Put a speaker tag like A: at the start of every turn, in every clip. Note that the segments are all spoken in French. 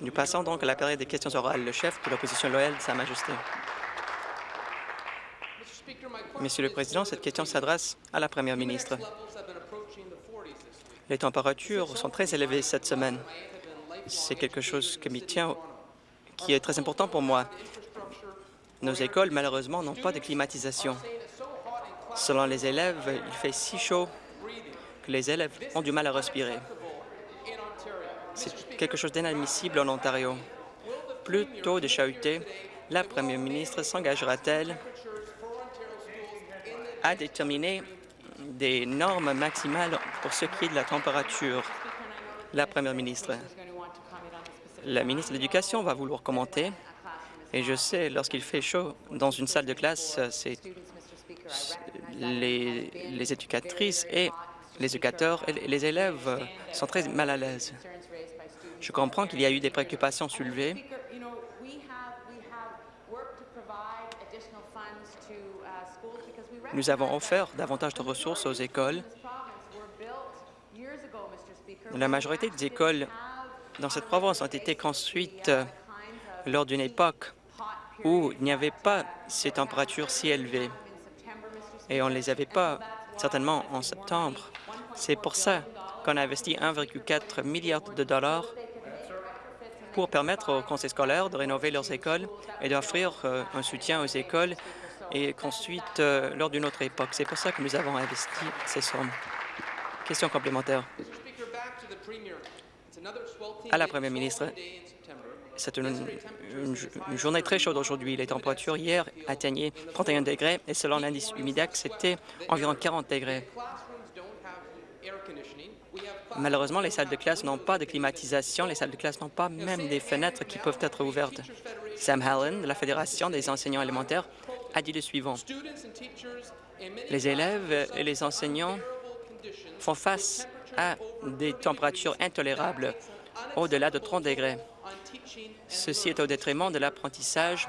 A: Nous passons donc à la période des questions orales. Le chef de l'opposition loyale, Sa Majesté. Monsieur le Président, cette question s'adresse à la Première ministre. Les températures sont très élevées cette semaine. C'est quelque chose qui tient, qui est très important pour moi. Nos écoles, malheureusement, n'ont pas de climatisation. Selon les élèves, il fait si chaud que les élèves ont du mal à respirer. C'est quelque chose d'inadmissible en Ontario. Plus tôt de chahuté, la première ministre s'engagera-t-elle à déterminer des normes maximales pour ce qui est de la température? La première ministre. La ministre de l'Éducation va vouloir commenter. Et je sais, lorsqu'il fait chaud dans une salle de classe, c'est les, les éducatrices et les éducateurs et les élèves sont très mal à l'aise. Je comprends qu'il y a eu des préoccupations soulevées. Nous avons offert davantage de ressources aux écoles. La majorité des écoles dans cette province ont été construites lors d'une époque où il n'y avait pas ces températures si élevées et on ne les avait pas certainement en septembre. C'est pour ça qu'on a investi 1,4 milliard de dollars pour permettre aux conseils scolaires de rénover leurs écoles et d'offrir euh, un soutien aux écoles et construites euh, lors d'une autre époque. C'est pour ça que nous avons investi ces sommes. Question complémentaire. À la Première ministre, c'est une, journée très chaude aujourd'hui. Les températures hier atteignaient 31 degrés et selon l'indice Humidex, c'était environ 40 degrés. Malheureusement, les salles de classe n'ont pas de climatisation. Les salles de classe n'ont pas même des fenêtres qui peuvent être ouvertes. Sam Hallen, de la Fédération des enseignants élémentaires, a dit le suivant. Les élèves et les enseignants font face à des températures intolérables au-delà de 30 degrés. Ceci est au détriment de l'apprentissage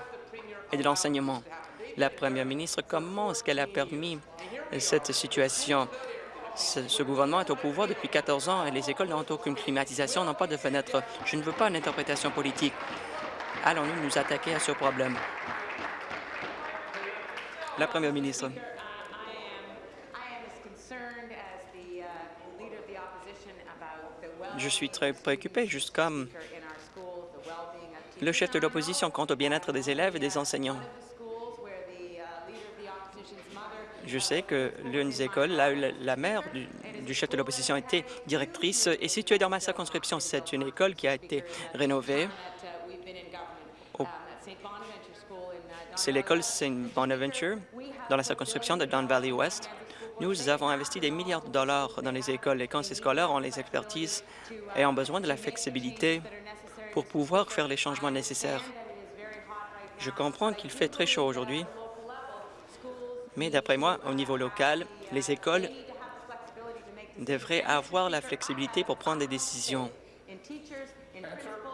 A: et de l'enseignement. La première ministre, comment est-ce qu'elle a permis cette situation? Ce, gouvernement est au pouvoir depuis 14 ans et les écoles n'ont aucune climatisation, n'ont pas de fenêtres. Je ne veux pas une interprétation politique. Allons-nous nous attaquer à ce problème? La première ministre. Je suis très préoccupé, juste comme le chef de l'opposition quant au bien-être des élèves et des enseignants. Je sais que l'une des écoles, la, la mère du, chef de l'opposition était directrice, est située dans ma circonscription. C'est une école qui a été rénovée. C'est l'école St. Bonaventure dans la circonscription de Don Valley West. Nous avons investi des milliards de dollars dans les écoles. Les conseils scolaires ont les expertises et ont besoin de la flexibilité pour pouvoir faire les changements nécessaires. Je comprends qu'il fait très chaud aujourd'hui, mais d'après moi, au niveau local, les écoles devraient avoir la flexibilité pour prendre des décisions.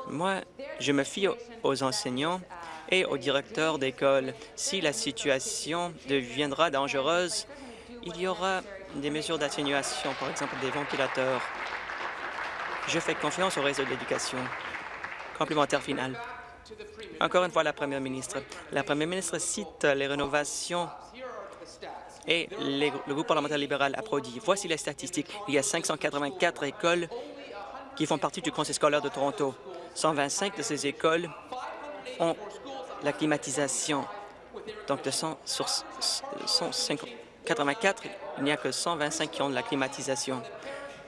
A: Moi, je me fie aux enseignants et aux directeurs d'école. Si la situation deviendra dangereuse, il y aura des mesures d'atténuation, par exemple des ventilateurs. Je fais confiance au réseau de l'éducation. Complémentaire final. Encore une fois, la Première ministre. La Première ministre cite les rénovations et le groupe parlementaire libéral applaudit. Voici les statistiques. Il y a 584 écoles qui font partie du Conseil scolaire de Toronto. 125 de ces écoles ont la climatisation. Donc, de 100 sur 184, il n'y a que 125 qui ont de la climatisation.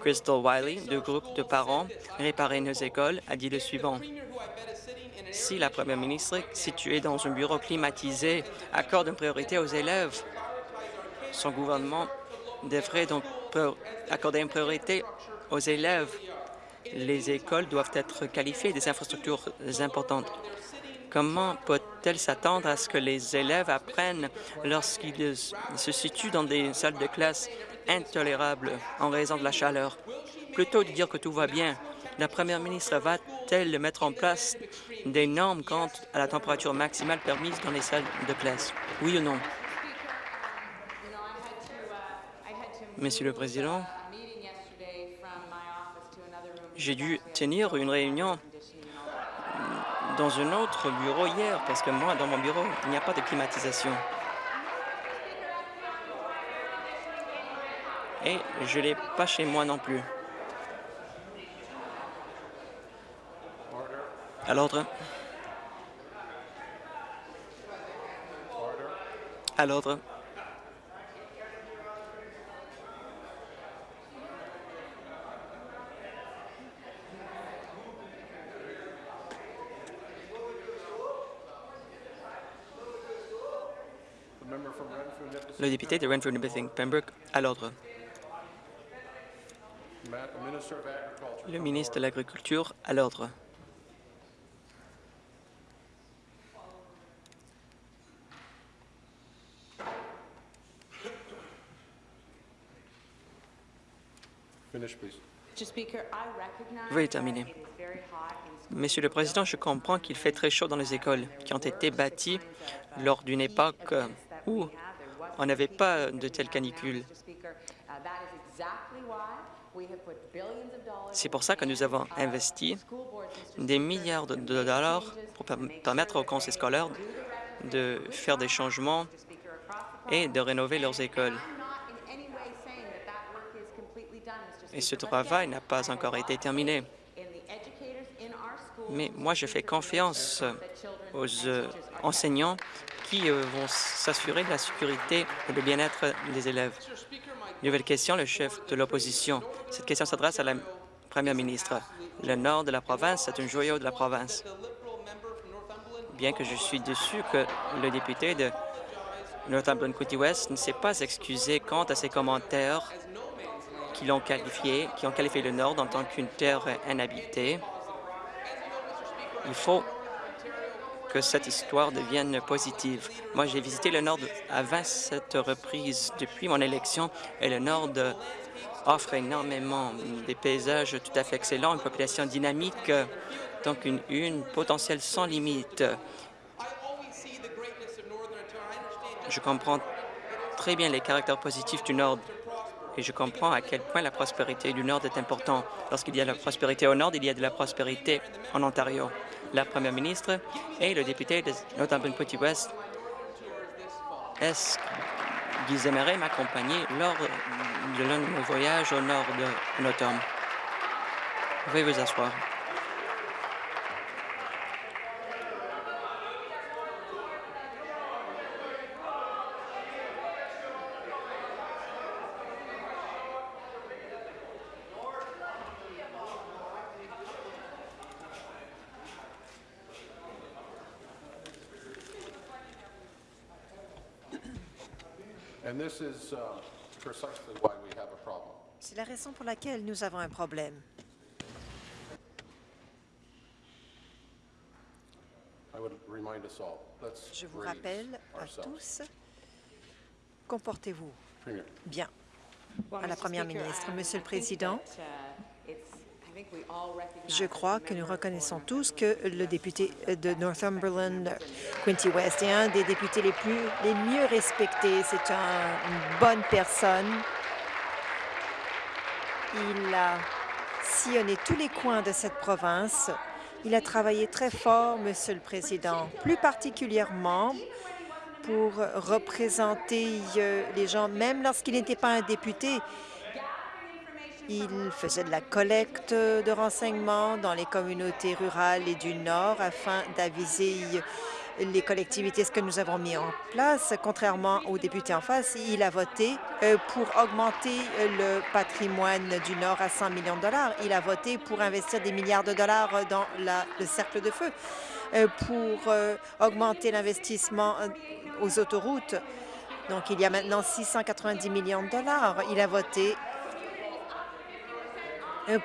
A: Crystal Wiley, du groupe de parents Réparer nos écoles, a dit le suivant. Si la première ministre, située dans un bureau climatisé, accorde une priorité aux élèves, son gouvernement devrait donc accorder une priorité aux élèves. Les écoles doivent être qualifiées des infrastructures importantes. Comment peut-elle s'attendre à ce que les élèves apprennent lorsqu'ils se situent dans des salles de classe intolérables en raison de la chaleur? Plutôt de dire que tout va bien, la première ministre va-t-elle mettre en place des normes quant à la température maximale permise dans les salles de classe? Oui ou non? Monsieur le Président, J'ai dû tenir une réunion dans un autre bureau hier parce que moi, dans mon bureau, il n'y a pas de climatisation. Et je ne l'ai pas chez moi non plus. À l'ordre. À l'ordre. Le député de renfrew nipissing pembroke à l'ordre. Le ministre de l'Agriculture à l'ordre. Veuillez terminer. Monsieur le Président, je comprends qu'il fait très chaud dans les écoles qui ont été bâties lors d'une époque où on n'avait pas de telle canicule. C'est pour ça que nous avons investi des milliards de dollars pour permettre aux conseils scolaires de faire des changements et de rénover leurs écoles. Et ce travail n'a pas encore été terminé. Mais moi, je fais confiance aux euh, enseignants qui euh, vont s'assurer de la sécurité et du bien-être des élèves. Nouvelle question, le chef de l'opposition. Cette question s'adresse à la première ministre. Le nord de la province est un joyau de la province. Bien que je suis déçu que le député de Northumberland-County-West ne s'est pas excusé quant à ses commentaires qui l'ont qualifié, qui ont qualifié le Nord en tant qu'une terre inhabitée. Il faut que cette histoire devienne positive. Moi, j'ai visité le Nord à 27 reprises depuis mon élection et le Nord offre énormément des paysages tout à fait excellents, une population dynamique, donc une, une potentielle sans limite. Je comprends très bien les caractères positifs du Nord et je comprends à quel point la prospérité du Nord est importante. Lorsqu'il y a de la prospérité au Nord, il y a de la prospérité en Ontario la première ministre et le député de Northumberland-Petit-West. Est-ce qu'ils aimeraient m'accompagner lors de l'un de nos voyages au nord de l'automne? Veuillez vous asseoir.
B: C'est la raison pour laquelle nous avons un problème. Je vous rappelle à tous, comportez-vous bien. À la Première ministre, Monsieur le Président, je crois que nous reconnaissons tous que le député de Northumberland, Quinty West, est un des députés les, plus, les mieux respectés. C'est une bonne personne. Il a sillonné tous les coins de cette province. Il a travaillé très fort, Monsieur le Président, plus particulièrement pour représenter euh, les gens, même lorsqu'il n'était pas un député. Il faisait de la collecte de renseignements dans les communautés rurales et du Nord afin d'aviser les collectivités, ce que nous avons mis en place. Contrairement aux députés en face, il a voté euh, pour augmenter le patrimoine du Nord à 100 millions de dollars. Il a voté pour investir des milliards de dollars dans le cercle de feu, euh, pour euh, augmenter l'investissement aux autoroutes. Donc, il y a maintenant 690 millions de dollars. Il a voté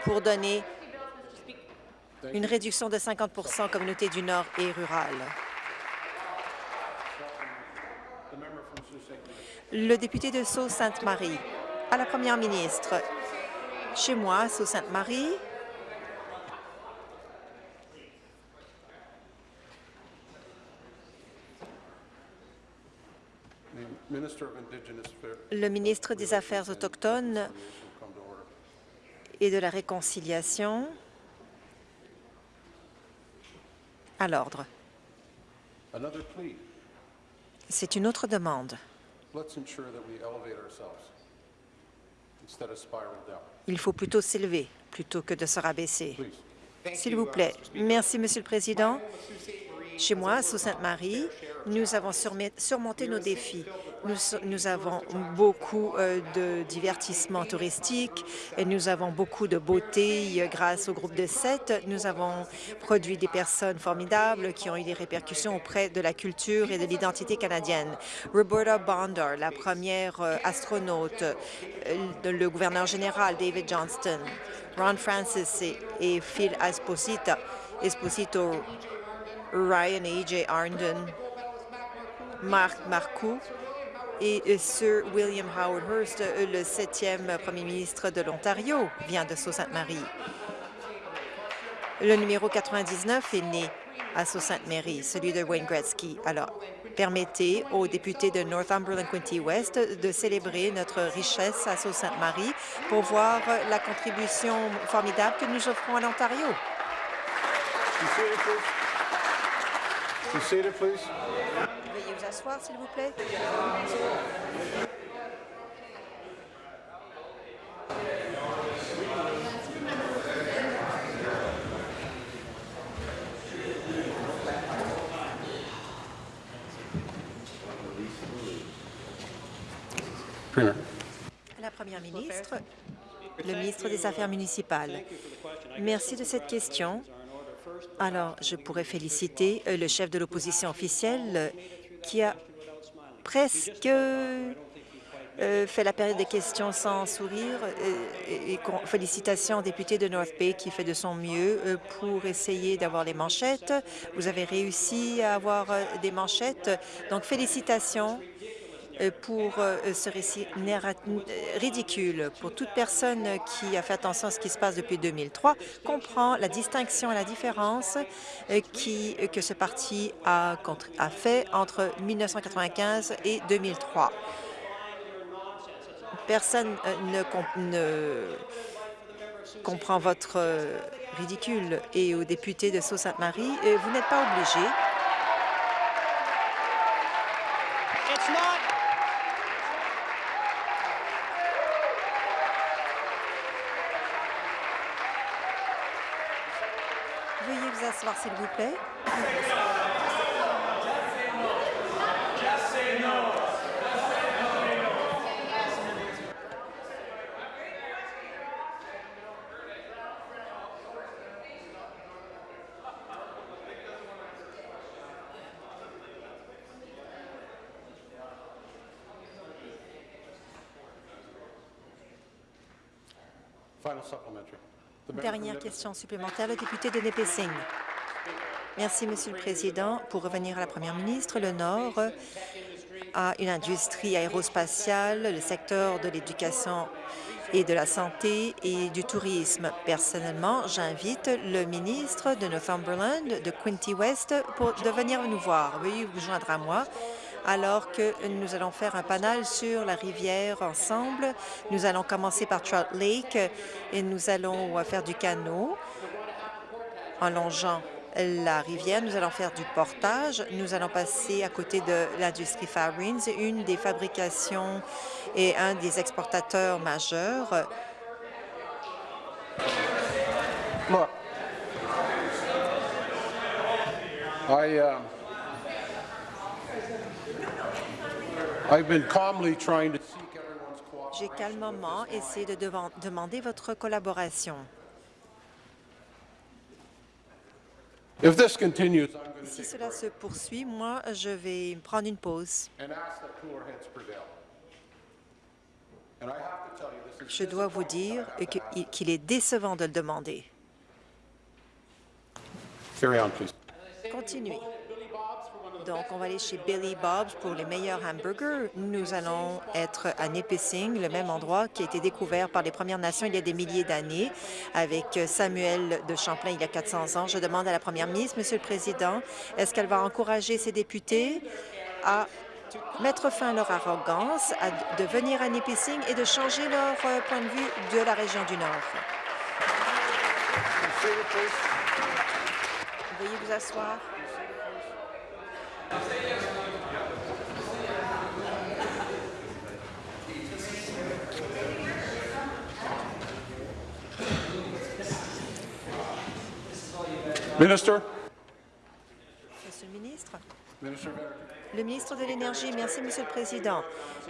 B: pour donner une réduction de 50% aux communautés du Nord et rurales. Le député de Sault-Sainte-Marie, à la première ministre, chez moi, Sault-Sainte-Marie, le ministre des Affaires autochtones et de la réconciliation à l'ordre. C'est une autre demande. Il faut plutôt s'élever plutôt que de se rabaisser. S'il vous plaît. Merci, Monsieur le Président. Chez moi, à Sault-Sainte-Marie, nous avons surmonté nos défis. Nous, avons beaucoup euh, de divertissements touristiques et nous avont beaucoup de beauté euh, grâce au groupe de sept. Nous avons produit des personnes formidables qui ont eu des répercussions auprès de la culture et de l'identité canadienne. Roberta Bondar, la première euh, astronaute, le gouverneur général David Johnston, Ron Francis et, Phil Esposito Ryan et A.J. Arndon, Marc Marcoux et Sir William Howard Hearst, euh, le septième premier ministre de l'Ontario, vient de Sault-Sainte-Marie. Le numéro 99 est né à Sault-Sainte-Marie, celui de Wayne Gretzky. Alors, permettez aux députés de Northumberland-Quinte-West de célébrer notre richesse à Sault-Sainte-Marie pour voir la contribution formidable que nous offrons à l'Ontario.
C: Be seated, please?
B: Veuillez vous asseoir, s'il vous plaît. La Première ministre, le ministre des Affaires municipales. Merci de cette question. Alors, je pourrais féliciter euh, le chef de l'opposition officielle euh, qui a presque euh, fait la période des questions sans sourire. Et, félicitations au député de North Bay qui fait de son mieux pour essayer d'avoir les manchettes. Vous avez réussi à avoir des manchettes. Donc, félicitations pour euh, ce récit euh, ridicule. Pour toute personne qui a fait attention à ce qui se passe depuis 2003, comprend la distinction et la différence euh, qui, euh, que ce parti a, a fait entre 1995 et 2003. Personne euh, ne, com- ne comprend votre euh, ridicule. Et aux députés de Sault-Sainte-Marie, euh, vous n'êtes pas obligés
D: It's not.
B: Veuillez vous asseoir, s'il vous plaît.
C: Final supplementary. The member from
B: Dernière question supplémentaire, le député de Nipissing. Merci, Monsieur le Président. Pour revenir à la Première ministre, le Nord a une industrie aérospatiale, le secteur de l'éducation et de la santé et du tourisme. Personnellement, j'invite le ministre de Northumberland, de Quinty West, pour de venir nous voir. Veuillez vous joindre à moi alors que nous allons faire un panel sur la rivière ensemble. Nous allons commencer par Trout Lake et nous allons euh, faire du canot en longeant la rivière. Nous allons faire du portage. Nous allons passer à côté de l'industrie Farines, une des fabrications et un des exportateurs majeurs.
C: Look, I, uh,
B: J'ai calmement essayé de demander votre collaboration. Si cela se poursuit, moi, je vais prendre une pause. Je dois vous dire qu'il est décevant de le demander. Continuez. Donc, on va aller chez Billy Bob's pour les meilleurs hamburgers. Nous allons être à Nipissing, le même endroit qui a été découvert par les Premières Nations il y a des milliers d'années, avec Samuel de Champlain il y a 400 ans. Je demande à la Première ministre, Monsieur le Président, est-ce qu'elle va encourager ses députés à mettre fin à leur arrogance, à de venir à Nipissing et de changer leur euh, point de vue de la région du Nord? Veuillez vous asseoir.
C: Minister?
B: Monsieur le ministre? Le ministre de l'Énergie, merci, Monsieur le Président.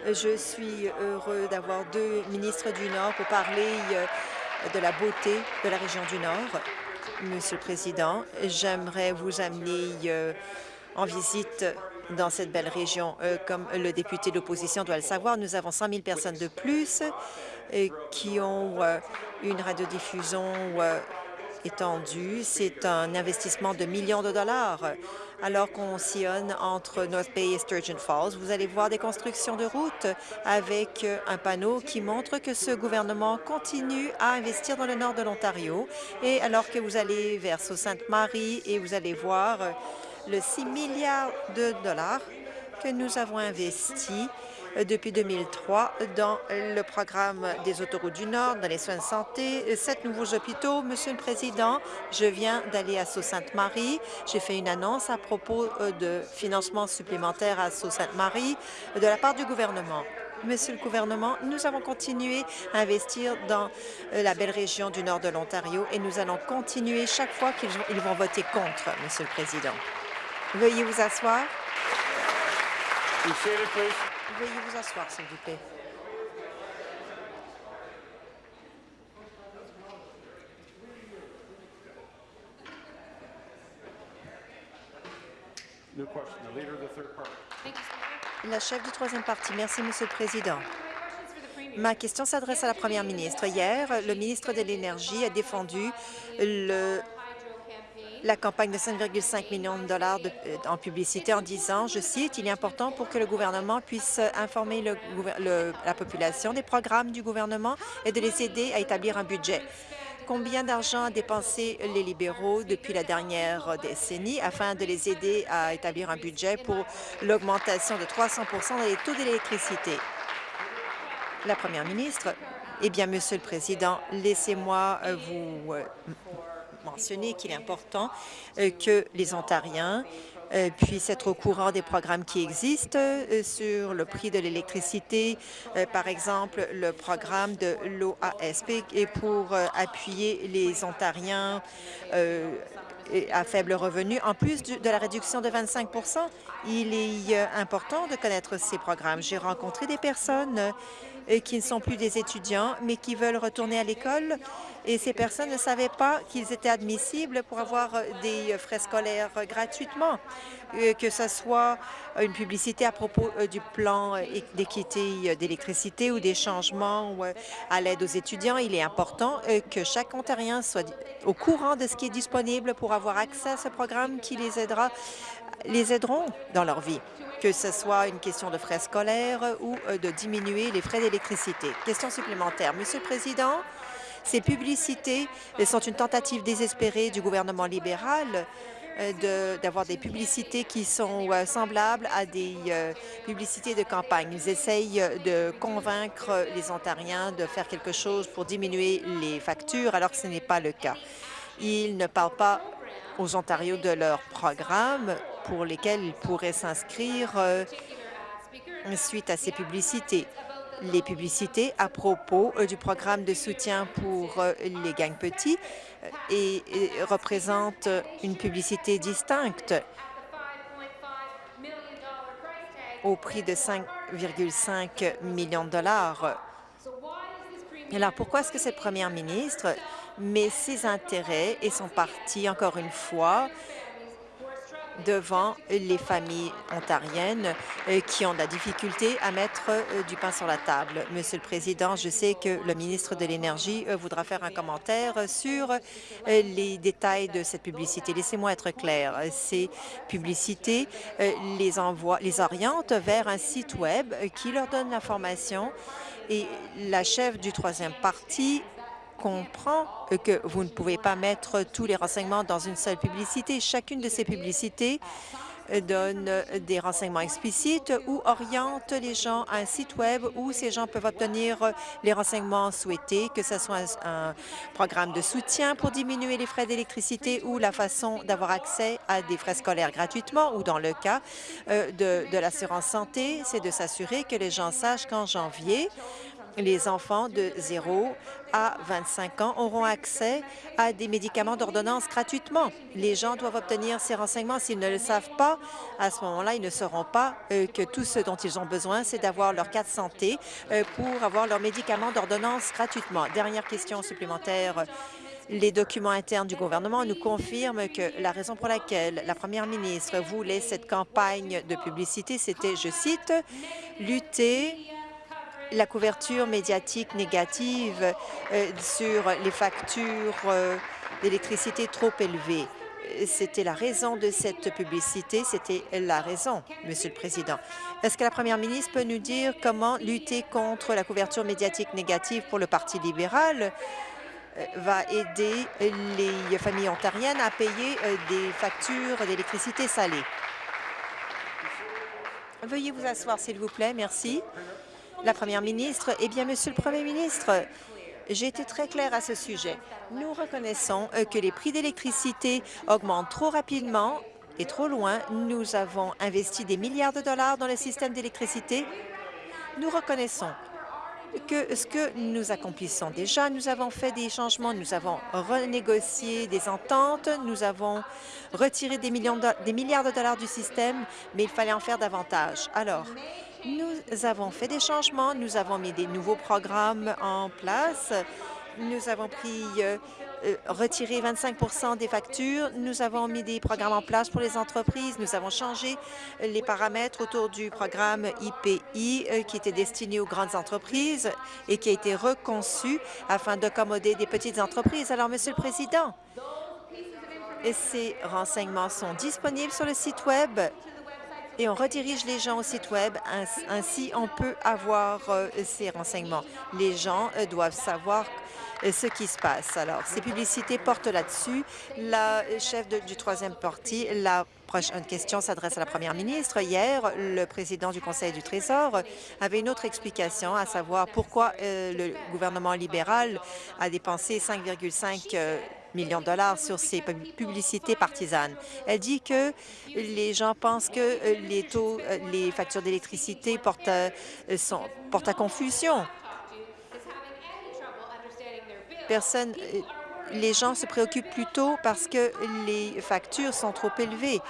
B: Je suis heureux d'avoir deux ministres du Nord pour parler euh, de la beauté de la région du Nord. Monsieur le Président, j'aimerais vous amener euh, en visite dans cette belle région. Euh, Comme le député de l'opposition doit le savoir, nous avons 100 000 personnes de plus euh, qui ont euh, une radiodiffusion étendue. C'est un investissement de millions de dollars. Alors qu'on sillonne entre North Bay et Sturgeon Falls, vous allez voir des constructions de routes avec un panneau qui montre que ce gouvernement continue à investir dans le nord de l'Ontario. Et alors que vous allez vers Sault-Sainte-Marie et vous allez voir le 6 milliards de dollars que nous avons investis euh, depuis 2003 dans le programme des autoroutes du Nord, dans les soins de santé, sept nouveaux hôpitaux. Monsieur le Président, je viens d'aller à Sault-Sainte-Marie. J'ai fait une annonce à propos euh, de financement supplémentaire à Sault-Sainte-Marie de la part du gouvernement. Monsieur le gouvernement, nous avons continué à investir dans euh, la belle région du nord de l'Ontario et nous allons continuer chaque fois qu'ils vont- ils vont voter contre, Monsieur le Président. Veuillez vous asseoir. Veuillez vous asseoir, s'il vous plaît.
C: New question. The leader of the third party.
B: La chef du troisième parti. Merci, Monsieur le Président. Ma question s'adresse à la Première ministre. Hier, le ministre de l'Énergie a défendu le- la campagne de 5,5 millions de dollars euh, en publicité en disant, je cite, « Il est important pour que le gouvernement puisse informer la population des programmes du gouvernement et de les aider à établir un budget. » Combien d'argent a dépensé les libéraux depuis la dernière décennie afin de les aider à établir un budget pour l'augmentation de 300 dans les taux d'électricité? La Première ministre, eh bien, Monsieur le Président, laissez-moi euh, vous m- mentionner qu'il est important euh, que les Ontariens euh, puissent être au courant des programmes qui existent euh, sur le prix de l'électricité, par exemple le programme de l'OASP et pour appuyer les Ontariens à faible revenu. En plus de la réduction de 25% il est important de connaître ces programmes. J'ai rencontré des personnes qui ne sont plus des étudiants, mais qui veulent retourner à l'école. Et ces personnes ne savaient pas qu'ils étaient admissibles pour avoir des frais scolaires gratuitement, Euh, que ce soit une publicité à propos euh, du plan euh, d'équité d'électricité ou des changements à l'aide aux étudiants. Il est important que chaque Ontarien soit au courant de ce qui est disponible pour avoir accès à ce programme qui les aidera les aideront dans leur vie, que ce soit une question de frais scolaires ou de diminuer les frais d'électricité. Question supplémentaire. Monsieur le Président, ces publicités sont une tentative désespérée du gouvernement libéral euh, d'avoir des publicités qui sont euh, semblables à des euh, publicités de campagne. Ils essayent de convaincre les Ontariens de faire quelque chose pour diminuer les factures, alors que ce n'est pas le cas. Ils ne parlent pas aux Ontariens de leurs programmes pour lesquels ils pourraient s'inscrire suite à ces publicités. Les publicités à propos euh, du programme de soutien pour euh, les gangs petits euh, et, représentent une publicité distincte au prix de 5,5 millions de dollars. Alors, pourquoi est-ce que cette première ministre met ses intérêts et son parti, encore une fois, devant les familles ontariennes euh, qui ont de la difficulté à mettre euh, du pain sur la table. Monsieur le Président, je sais que le ministre de l'Énergie euh, voudra faire un commentaire sur les détails de cette publicité. Laissez-moi être clair. Ces publicités les, envoient, les orientent vers un site Web qui leur donne l'information et la chef du troisième parti comprend euh, que vous ne pouvez pas mettre tous les renseignements dans une seule publicité. Chacune de ces publicités donne des renseignements explicites ou oriente les gens à un site Web où ces gens peuvent obtenir les renseignements souhaités, que ce soit un, programme de soutien pour diminuer les frais d'électricité ou la façon d'avoir accès à des frais scolaires gratuitement ou dans le cas euh, de, de l'assurance santé, c'est de s'assurer que les gens sachent qu'en janvier, les enfants de 0 à 25 ans auront accès à des médicaments d'ordonnance gratuitement. Les gens doivent obtenir ces renseignements. S'ils ne le savent pas, à ce moment-là, ils ne sauront pas euh, que tout ce dont ils ont besoin, c'est d'avoir leur carte santé euh, pour avoir leurs médicaments d'ordonnance gratuitement. Dernière question supplémentaire. Les documents internes du gouvernement nous confirment que la raison pour laquelle la première ministre voulait cette campagne de publicité, c'était, je cite, « lutter la couverture médiatique négative euh, sur les factures euh, d'électricité trop élevées. C'était la raison de cette publicité, c'était la raison, Monsieur le Président. Est-ce que la Première ministre peut nous dire comment lutter contre la couverture médiatique négative pour le Parti libéral euh, va aider les familles ontariennes à payer des factures d'électricité salées? Veuillez vous asseoir, s'il vous plaît. Merci la Première ministre. Eh bien, Monsieur le Premier ministre, j'ai été très clair à ce sujet. Nous reconnaissons euh, que les prix d'électricité augmentent trop rapidement et trop loin. Nous avons investi des milliards de dollars dans le système d'électricité. Nous reconnaissons que ce que nous accomplissons déjà, nous avons fait des changements, nous avons renégocié des ententes, nous avons retiré des milliards de dollars du système, mais il fallait en faire davantage. Alors, nous avons fait des changements, nous avons mis des nouveaux programmes en place, nous avons pris euh, euh, retiré 25% des factures. Nous avons mis des programmes en place pour les entreprises. Nous avons changé les paramètres autour du programme IPI euh, qui était destiné aux grandes entreprises et qui a été reconçu afin d'accommoder des petites entreprises. Alors, Monsieur le Président, ces renseignements sont disponibles sur le site Web et on redirige les gens au site Web. Ainsi, on peut avoir euh, ces renseignements. Les gens euh, doivent savoir euh, ce qui se passe. Alors, ces publicités portent là-dessus. La chef du troisième parti, la prochaine question s'adresse à la première ministre. Hier, le président du Conseil du Trésor avait une autre explication, à savoir pourquoi le gouvernement libéral a dépensé 5,5 millions de dollars sur ces publicités partisanes. Elle dit que les gens pensent que euh, les taux, euh, les factures d'électricité portent, euh, portent à confusion. Personne, les gens se préoccupent plutôt parce que les factures sont trop élevées.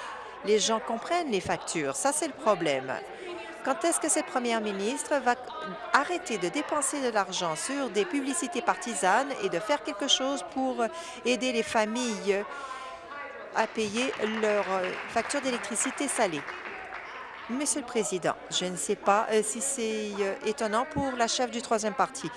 B: Les gens comprennent les factures. Ça, c'est le problème. Quand est-ce que cette première ministre va arrêter de dépenser de l'argent sur des publicités partisanes et de faire quelque chose pour aider les familles à payer leurs factures d'électricité salée? Monsieur le Président, je ne sais pas euh, si c'est euh, étonnant pour la chef du troisième parti,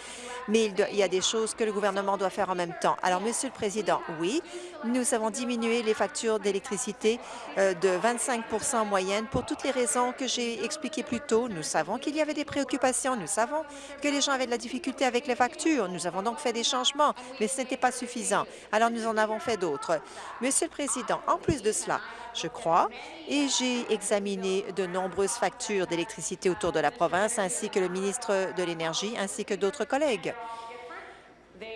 B: mais il, y a des choses que le gouvernement doit faire en même temps. Alors, Monsieur le Président, oui, nous avons diminué les factures d'électricité euh, de 25% en moyenne pour toutes les raisons que j'ai expliquées plus tôt. Nous savons qu'il y avait des préoccupations. Nous savons que les gens avaient de la difficulté avec les factures. Nous avons donc fait des changements, mais ce n'était pas suffisant. Alors, nous en avons fait d'autres. Monsieur le Président, en plus de cela, je crois, et j'ai examiné de nombreuses factures d'électricité autour de la province, ainsi que le ministre de l'Énergie, ainsi que d'autres collègues.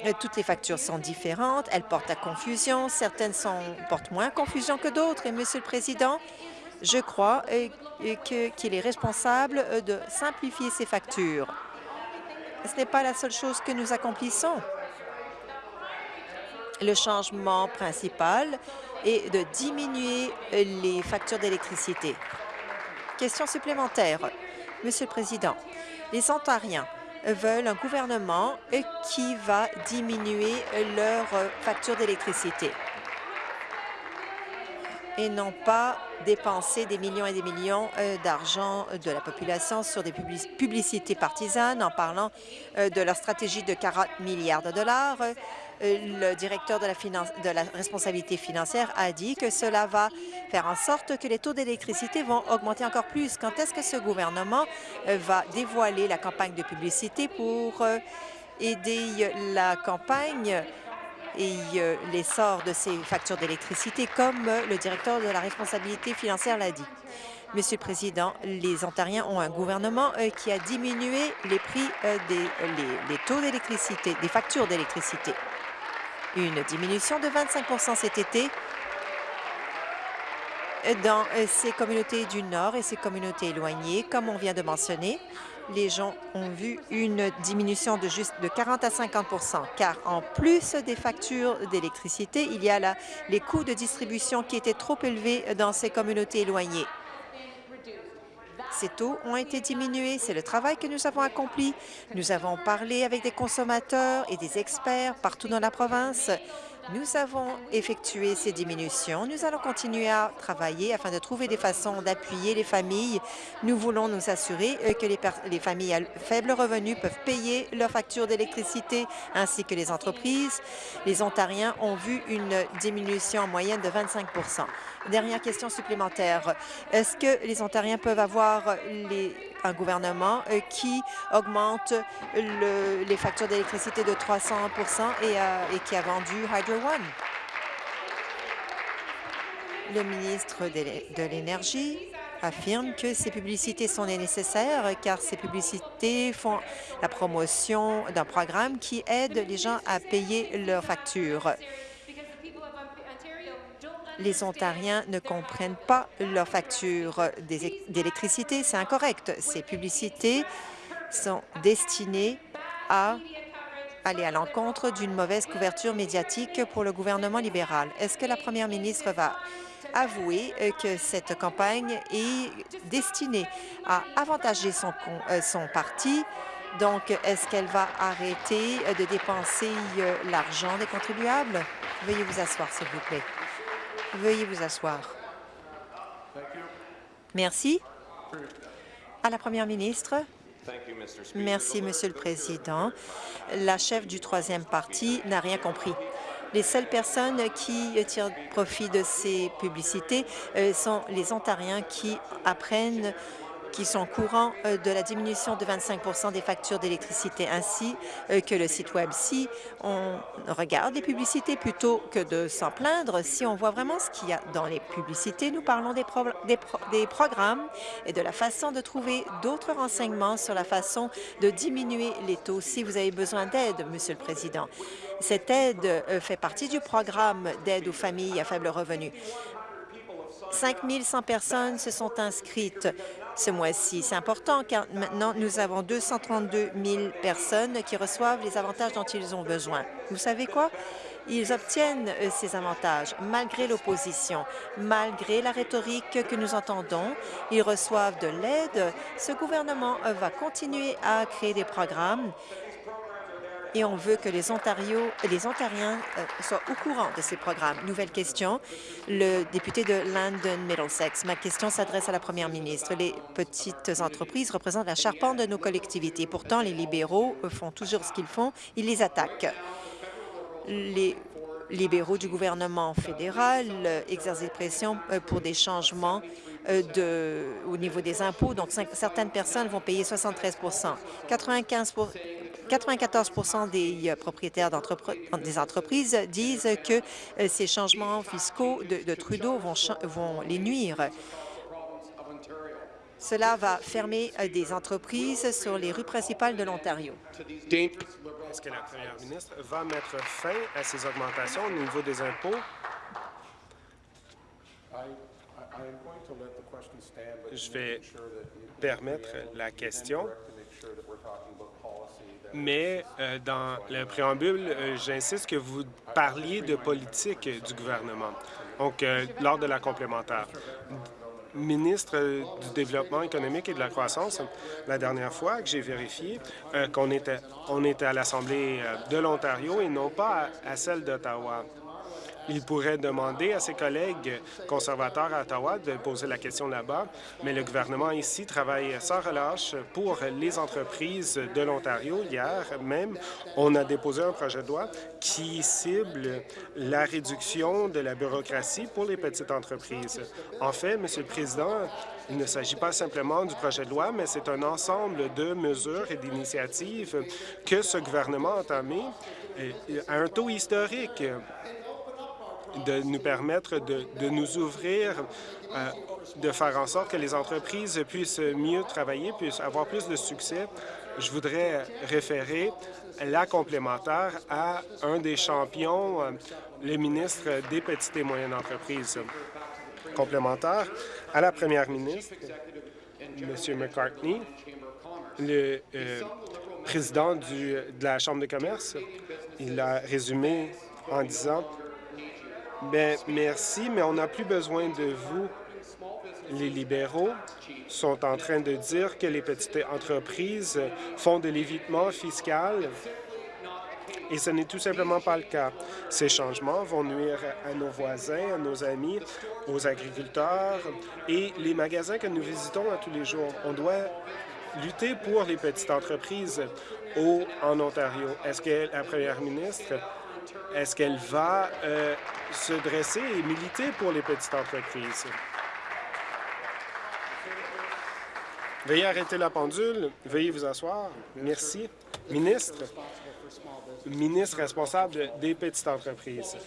B: Euh, toutes les factures sont différentes, elles portent à confusion, certaines sont, portent moins confusion que d'autres. Et, Monsieur le Président, je crois euh, qu'il est responsable euh, de simplifier ces factures. Ce n'est pas la seule chose que nous accomplissons. Le changement principal est de diminuer les factures d'électricité. Question supplémentaire. Monsieur le Président, les Ontariens veulent un gouvernement qui va diminuer leurs factures d'électricité et non pas dépenser des millions et des millions euh, d'argent de la population sur des publicités partisanes en parlant euh, de leur stratégie de 40 milliards de dollars euh, le directeur de la, de la responsabilité financière a dit que cela va faire en sorte que les taux d'électricité vont augmenter encore plus. Quand est-ce que ce gouvernement euh, va dévoiler la campagne de publicité pour euh, aider la campagne et euh, l'essor de ces factures d'électricité, comme euh, le directeur de la responsabilité financière l'a dit? Monsieur le Président, les Ontariens ont un gouvernement euh, qui a diminué les prix des taux d'électricité, des factures d'électricité. Une diminution de 25% cet été dans ces communautés du Nord et ces communautés éloignées, comme on vient de mentionner les gens ont vu une diminution de juste de 40 à 50% car en plus des factures d'électricité, il y a là les coûts de distribution qui étaient trop élevés dans ces communautés éloignées. Ces taux ont été diminués. C'est le travail que nous avons accompli. Nous avons parlé avec des consommateurs et des experts partout dans la province nous avons effectué ces diminutions. Nous allons continuer à travailler afin de trouver des façons d'appuyer les familles. Nous voulons nous assurer euh, que les, familles à faible revenu peuvent payer leurs factures d'électricité ainsi que les entreprises. Les Ontariens ont vu une diminution en moyenne de 25% Dernière question supplémentaire. Est-ce que les Ontariens peuvent avoir un gouvernement euh, qui augmente les factures d'électricité de 300 et, euh, et qui a vendu Hydro Le ministre de l'Énergie affirme que ces publicités sont nécessaires car ces publicités font la promotion d'un programme qui aide les gens à payer leurs factures les Ontariens ne comprennent pas leur facture d'électricité. C'est incorrect. Ces publicités sont destinées à aller à l'encontre d'une mauvaise couverture médiatique pour le gouvernement libéral. Est-ce que la première ministre va avouer euh, que cette campagne est destinée à avantager son, euh, son parti? Donc, est-ce qu'elle va arrêter de dépenser euh, l'argent des contribuables? Veuillez vous asseoir, s'il vous plaît. Veuillez vous asseoir. Merci. À la Première ministre. Merci, Monsieur le Président. La chef du troisième parti n'a rien compris. Les seules personnes qui tirent profit de ces publicités euh, sont les Ontariens qui apprennent qui sont courants euh, de la diminution de 25 des factures d'électricité, ainsi euh, que le site Web. Si on regarde les publicités plutôt que de s'en plaindre, si on voit vraiment ce qu'il y a dans les publicités, nous parlons des, programmes et de la façon de trouver d'autres renseignements sur la façon de diminuer les taux si vous avez besoin d'aide, Monsieur le Président. Cette aide euh, fait partie du programme d'aide aux familles à faible revenu. 5 100 personnes se sont inscrites ce mois-ci. C'est important car maintenant, nous avons 232 000 personnes qui reçoivent les avantages dont ils ont besoin. Vous savez quoi? Ils obtiennent euh, ces avantages malgré l'opposition, malgré la rhétorique que nous entendons. Ils reçoivent de l'aide. Ce gouvernement va continuer à créer des programmes et on veut que les, Ontario, les Ontariens euh, soient au courant de ces programmes. Nouvelle question, le député de London Middlesex. Ma question s'adresse à la première ministre. Les petites entreprises représentent la charpente de nos collectivités. Pourtant, les libéraux font toujours ce qu'ils font, ils les attaquent. Les libéraux du gouvernement fédéral exercent des pressions euh, pour des changements euh, de, au niveau des impôts. Donc, certaines personnes vont payer 73 95 94% des euh, propriétaires des entreprises disent que euh, ces changements fiscaux de, Trudeau vont, vont les nuire. Cela va fermer euh, des entreprises sur les rues principales de l'Ontario.
E: Est-ce que la première ministre va mettre fin à ces augmentations au niveau des impôts? Je vais permettre la question. mais euh, dans le préambule, euh, j'insiste que vous parliez de politique du gouvernement, donc euh, lors de la complémentaire. Ministre du Développement économique et de la croissance, la dernière fois que j'ai vérifié qu'on était, on était à l'Assemblée de l'Ontario et non pas à celle d'Ottawa. Il pourrait demander à ses collègues conservateurs à Ottawa de poser la question là-bas, mais le gouvernement ici travaille sans relâche pour les entreprises de l'Ontario. Hier même, on a déposé un projet de loi qui cible la réduction de la bureaucratie pour les petites entreprises. En fait, Monsieur le Président, il ne s'agit pas simplement du projet de loi, mais c'est un ensemble de mesures et d'initiatives que ce gouvernement a entamées euh, à un taux historique de nous permettre de, nous ouvrir, euh, de faire en sorte que les entreprises puissent mieux travailler, puissent avoir plus de succès. Je voudrais référer la complémentaire à un des champions, euh, le ministre des Petites et moyennes entreprises. Complémentaire à la première ministre, M. McCartney, le euh, président de la Chambre de commerce. Il a résumé en disant Bien, merci, mais on n'a plus besoin de vous. Les libéraux sont en train de dire que les petites entreprises font de l'évitement fiscal et ce n'est tout simplement pas le cas. Ces changements vont nuire à nos voisins, à nos amis, aux agriculteurs et les magasins que nous visitons à tous les jours. On doit lutter pour les petites entreprises au, en Ontario. Est-ce que la première ministre, est-ce qu'elle va euh, se dresser et militer pour les petites entreprises? Veuillez arrêter la pendule. Veuillez vous asseoir. Merci. Ministre, ministre responsable des petites entreprises.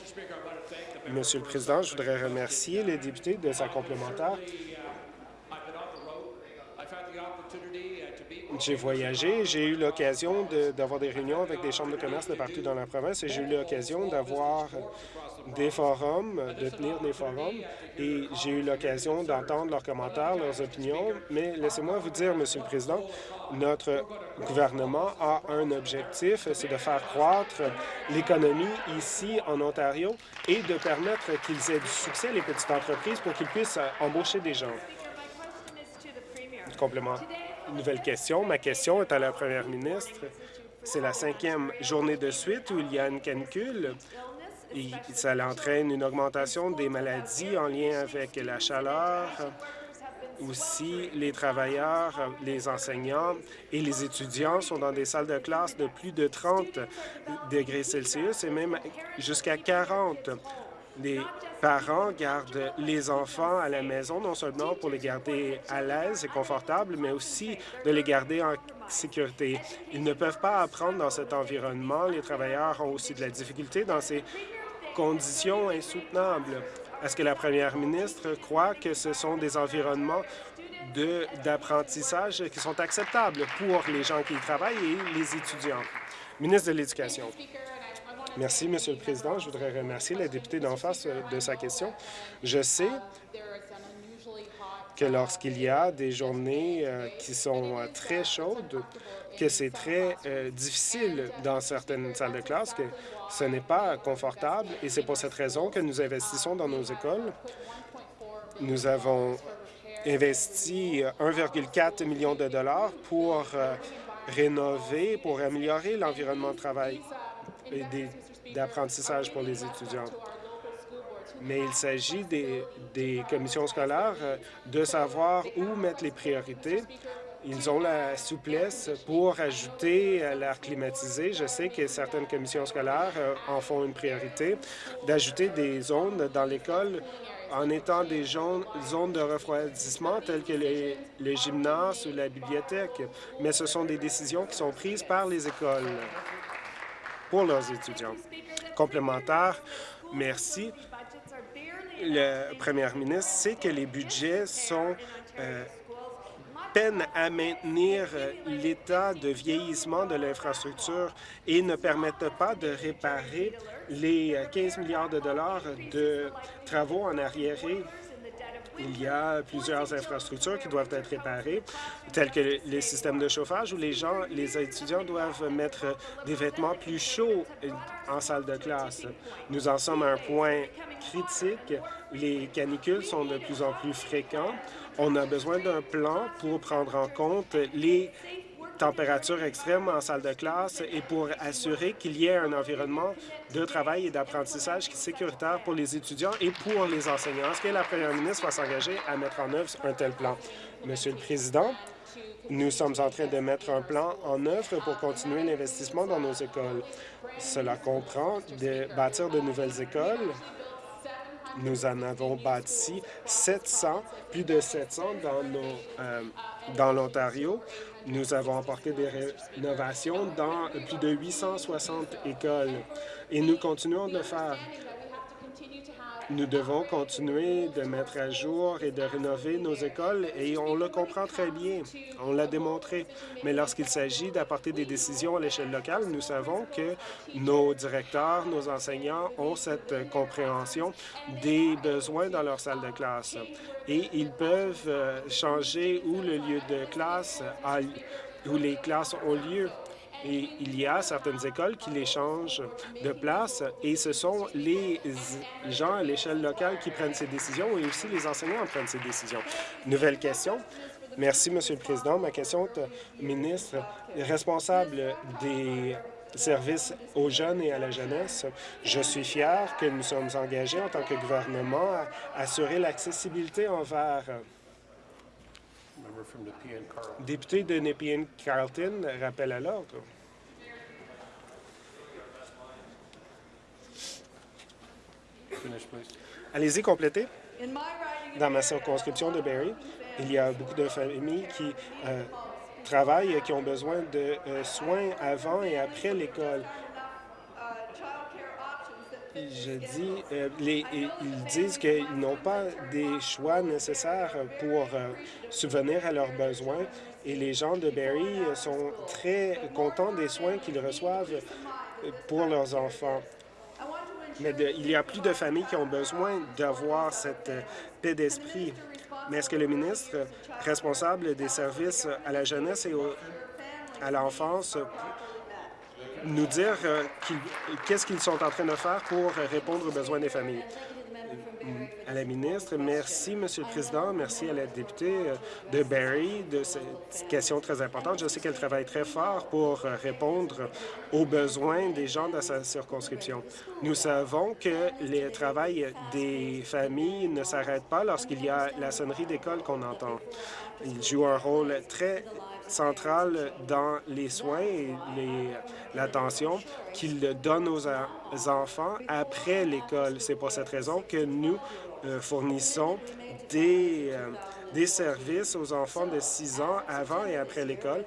E: Monsieur le Président, je voudrais remercier les députés de sa complémentaire. J'ai voyagé, j'ai eu l'occasion d'avoir des réunions avec des chambres de commerce de partout dans la province et j'ai eu l'occasion d'avoir des forums, de tenir des forums, et j'ai eu l'occasion d'entendre leurs commentaires, leurs opinions. Mais laissez-moi vous dire, Monsieur le Président, notre gouvernement a un objectif, c'est de faire croître l'économie ici en Ontario et de permettre qu'ils aient du succès, les petites entreprises, pour qu'ils puissent embaucher des gens. Complément. Nouvelle question. Ma question est à la première ministre. C'est la cinquième journée de suite où il y a une canicule et ça entraîne une augmentation des maladies en lien avec la chaleur, aussi les travailleurs, les enseignants et les étudiants sont dans des salles de classe de plus de 30 degrés Celsius et même jusqu'à 40. Les parents gardent les enfants à la maison, non seulement pour les garder à l'aise et confortables, mais aussi de les garder en sécurité. Ils ne peuvent pas apprendre dans cet environnement. Les travailleurs ont aussi de la difficulté dans ces conditions insoutenables. Est-ce que la première ministre croit que ce sont des environnements d'apprentissage qui sont acceptables pour les gens qui y travaillent et les étudiants? Ministre de l'Éducation. Merci, Monsieur le Président. Je voudrais remercier la députée d'en face euh, de sa question. Je sais que lorsqu'il y a des journées euh, qui sont euh, très chaudes, que c'est très difficile dans certaines salles de classe, que ce n'est pas confortable et c'est pour cette raison que nous investissons dans nos écoles. Nous avons investi 1,4 million de dollars pour rénover, pour améliorer l'environnement de travail et d'apprentissage pour les étudiants. Mais il s'agit des, commissions scolaires euh, de savoir où mettre les priorités ils ont la souplesse pour ajouter l'air climatisé. Je sais que certaines commissions scolaires euh, en font une priorité, d'ajouter des zones dans l'école en étant des zones de refroidissement telles que les, le gymnase ou la bibliothèque. Mais ce sont des décisions qui sont prises par les écoles pour leurs étudiants. Complémentaire, merci. Le premier ministre sait que les budgets sont euh, à maintenir euh, l'état de vieillissement de l'infrastructure et ne permettent pas de réparer les 15 euh, milliards de dollars de travaux en arriéré il y a plusieurs infrastructures qui doivent être réparées, telles que les systèmes de chauffage où les gens, les étudiants doivent mettre des vêtements plus chauds en salle de classe. Nous en sommes à un point critique. Les canicules sont de plus en plus fréquents. On a besoin d'un plan pour prendre en compte les températures extrêmes en salle de classe et pour assurer qu'il y ait un environnement de travail et d'apprentissage sécuritaire pour les étudiants et pour les enseignants. Est-ce que la première ministre va s'engager à mettre en œuvre un tel plan? Monsieur le Président, nous sommes en train de mettre un plan en œuvre pour continuer l'investissement dans nos écoles. Cela comprend de bâtir de nouvelles écoles, nous en avons bâti 700, plus de 700 dans euh, Dans l'Ontario, nous avons apporté des rénovations dans plus de 860 écoles et nous continuons de le faire. Nous devons continuer de mettre à jour et de rénover nos écoles et on le comprend très bien. On l'a démontré. Mais lorsqu'il s'agit d'apporter des décisions à l'échelle locale, nous savons que nos directeurs, nos enseignants ont cette compréhension des besoins dans leur salle de classe et ils peuvent euh, changer où le lieu de classe a, où les classes ont lieu. Et il y a certaines écoles qui les changent de place et ce sont les gens à l'échelle locale qui prennent ces décisions et aussi les enseignants prennent ces décisions. Nouvelle question. Merci, Monsieur le Président. Ma question est ministre responsable des services aux jeunes et à la jeunesse. Je suis fier que nous sommes engagés en tant que gouvernement à assurer l'accessibilité envers
C: Member from Nepean, Carl.
E: Député de Nepean Carleton, rappel à l'ordre. Allez-y, complétez. Dans ma circonscription de Barrie, il y a beaucoup de familles qui euh, travaillent et qui ont besoin de euh, soins avant et après l'école. Je dis, euh, ils disent qu'ils n'ont pas des choix nécessaires pour euh, subvenir à leurs besoins et les gens de Barrie euh, sont très contents des soins qu'ils reçoivent pour leurs enfants. Mais il y a plus de familles qui ont besoin d'avoir cette paix d'esprit. Mais est-ce que le ministre responsable des services à la jeunesse et à l'enfance nous dire euh, qu'est-ce qu'ils sont en train de faire pour euh, répondre aux besoins des familles? à la ministre. Merci, Monsieur le Président. Merci à la députée euh, de Barrie de cette question très importante. Je sais qu'elle travaille très fort pour euh, répondre aux besoins des gens de sa circonscription. Nous savons que le travail des familles ne s'arrête pas lorsqu'il y a la sonnerie d'école qu'on entend. Il joue un rôle très central dans les soins et l'attention qu'ils donnent aux aux enfants après l'école. C'est pour cette raison que nous euh, fournissons des, euh, des services aux enfants de 6 ans avant et après l'école.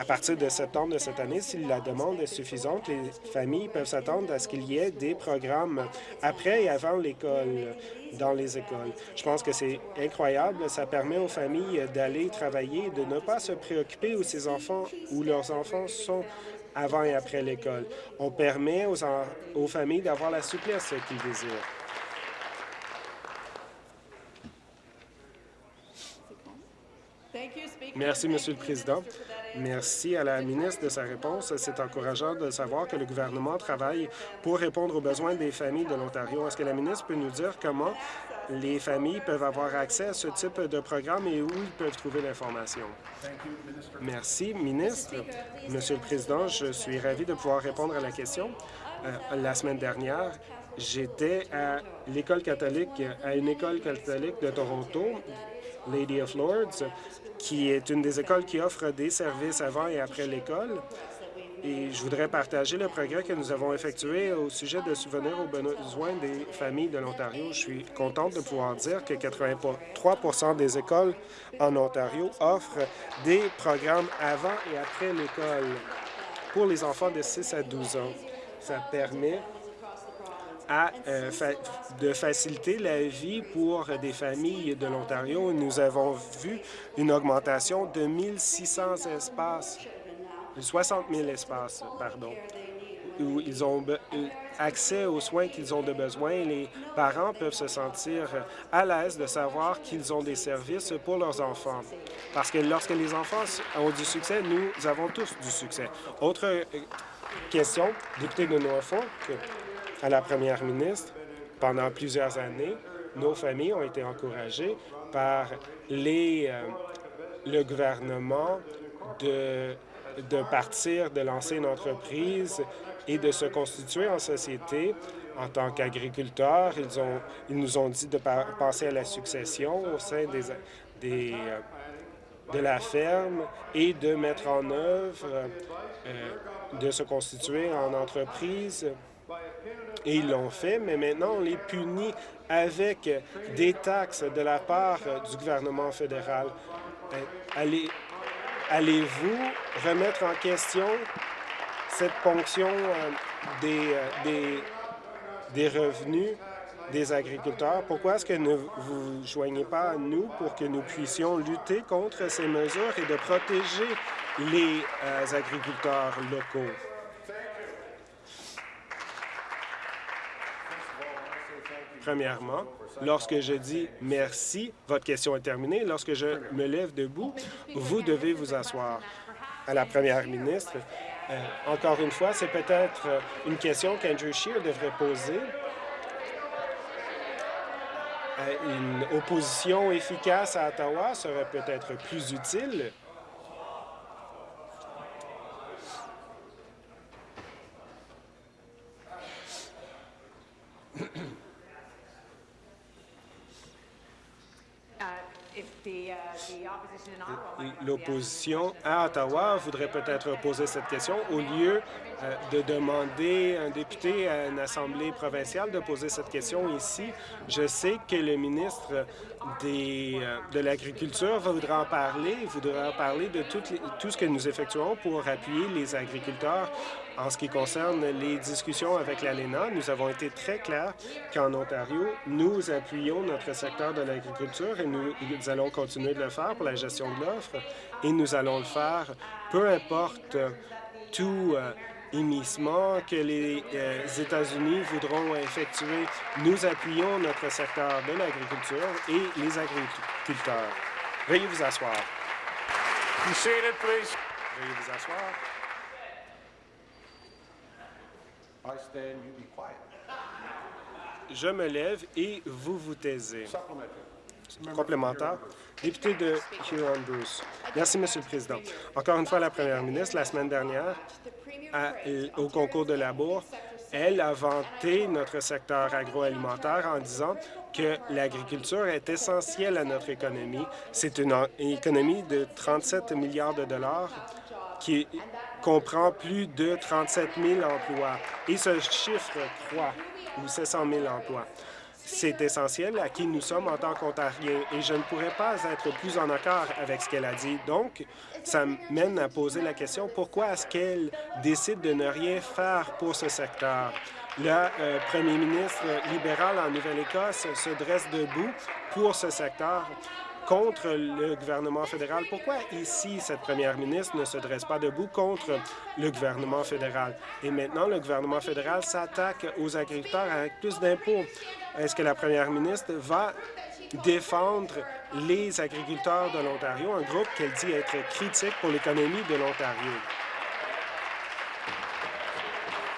E: À partir de septembre de cette année, si la demande est suffisante, les familles peuvent s'attendre à ce qu'il y ait des programmes après et avant l'école dans les écoles. Je pense que c'est incroyable. Ça permet aux familles d'aller travailler, de ne pas se préoccuper où ses enfants ou leurs enfants sont avant et après l'école. On permet aux, en- aux familles d'avoir la souplesse qu'ils désirent. Merci, Monsieur le Président. Merci à la ministre de sa réponse. C'est encourageant de savoir que le gouvernement travaille pour répondre aux besoins des familles de l'Ontario. Est-ce que la ministre peut nous dire comment les familles peuvent avoir accès à ce type de programme et où ils peuvent trouver l'information? Merci, ministre. Monsieur le Président, je suis ravi de pouvoir répondre à la question. Euh, la semaine dernière, j'étais à l'école catholique, à une école catholique de Toronto, Lady of Lords, qui est une des écoles qui offre des services avant et après l'école. Et je voudrais partager le progrès que nous avons effectué au sujet de subvenir aux besoins des familles de l'Ontario. Je suis contente de pouvoir dire que 83% des écoles en Ontario offrent des programmes avant et après l'école pour les enfants de 6 à 12 ans. Ça permet euh, de faciliter la vie pour des familles de l'Ontario. Nous avons vu une augmentation de 1600 espaces, 60 000 espaces, pardon, où ils ont euh, accès aux soins qu'ils ont de besoin. Les parents peuvent se sentir à l'aise de savoir qu'ils ont des services pour leurs enfants. Parce que lorsque les enfants ont du succès, nous avons tous du succès. Autre euh, question, député de Norfolk, à la première ministre. Pendant plusieurs années, nos familles ont été encouragées par les, euh, le gouvernement de, partir, de lancer une entreprise et de se constituer en société. En tant qu'agriculteurs, ils, nous ont dit de penser à la succession au sein des, euh, de la ferme et de mettre en œuvre, euh, de se constituer en entreprise. Et ils l'ont fait, mais maintenant on les punit avec des taxes de la part du gouvernement fédéral. Euh, allez, allez-vous remettre en question cette ponction euh, des, euh, des, revenus des agriculteurs? Pourquoi est-ce que ne vous joignez pas à nous pour que nous puissions lutter contre ces mesures et de protéger les agriculteurs locaux? Premièrement, lorsque je dis merci, votre question est terminée. Lorsque je me lève debout, vous devez vous asseoir. À la première ministre, euh, encore une fois, c'est peut-être euh, une question qu'Andrew Scheer devrait poser. Euh, une opposition efficace à Ottawa serait peut-être plus utile. L'opposition à Ottawa voudrait peut-être poser cette question au lieu euh, de demander un député à une assemblée provinciale de poser cette question ici. Je sais que le ministre des, euh, de l'Agriculture voudra en parler, voudra en parler de tout, tout ce que nous effectuons pour appuyer les agriculteurs en ce qui concerne les discussions avec l'ALENA, nous avons été très clairs qu'en Ontario, nous appuyons notre secteur de l'agriculture et nous, allons continuer de le faire pour la gestion de l'offre et nous allons le faire peu importe tout euh, émissement que les euh, États-Unis voudront effectuer. Nous appuyons notre secteur de l'agriculture et les agriculteurs. Veuillez vous asseoir. Veuillez vous asseoir. Je me lève et vous vous taisez. Complémentaire. Député de Huron-Bruce. Merci, Monsieur le Président. Encore une fois, la première ministre, la semaine dernière, au concours de la bourse, elle a vanté notre secteur agroalimentaire en disant que l'agriculture est essentielle à notre économie. C'est une économie de 37 milliards de dollars qui comprend plus de 37 000 emplois. Et ce chiffre croît, ou 700 000 emplois. C'est essentiel à qui nous sommes en tant qu'Ontariens et je ne pourrais pas être plus en accord avec ce qu'elle a dit. Donc, ça mène à poser la question pourquoi est-ce qu'elle décide de ne rien faire pour ce secteur? Le euh, premier ministre libéral en Nouvelle-Écosse se dresse debout pour ce secteur contre le gouvernement fédéral. Pourquoi ici, cette première ministre ne se dresse pas debout contre le gouvernement fédéral? Et maintenant, le gouvernement fédéral s'attaque aux agriculteurs avec plus d'impôts. Est-ce que la première ministre va défendre les agriculteurs de l'Ontario, un groupe qu'elle dit être critique pour l'économie de l'Ontario?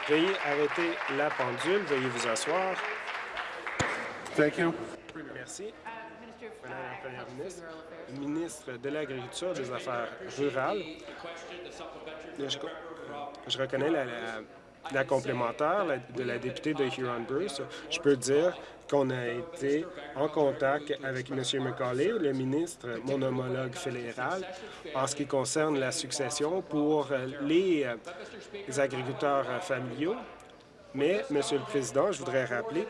E: Veuillez arrêter la pendule. Veuillez vous asseoir.
C: Thank you.
E: Merci. Madame la Première ministre, ministre de l'Agriculture et des Affaires rurales. Je, reconnais la, complémentaire de la députée de Huron-Bruce. Je peux dire qu'on a été en contact avec M. McCauley, le ministre, mon homologue fédéral, en ce qui concerne la succession pour les, les agriculteurs familiaux. Mais, Monsieur le Président, je voudrais rappeler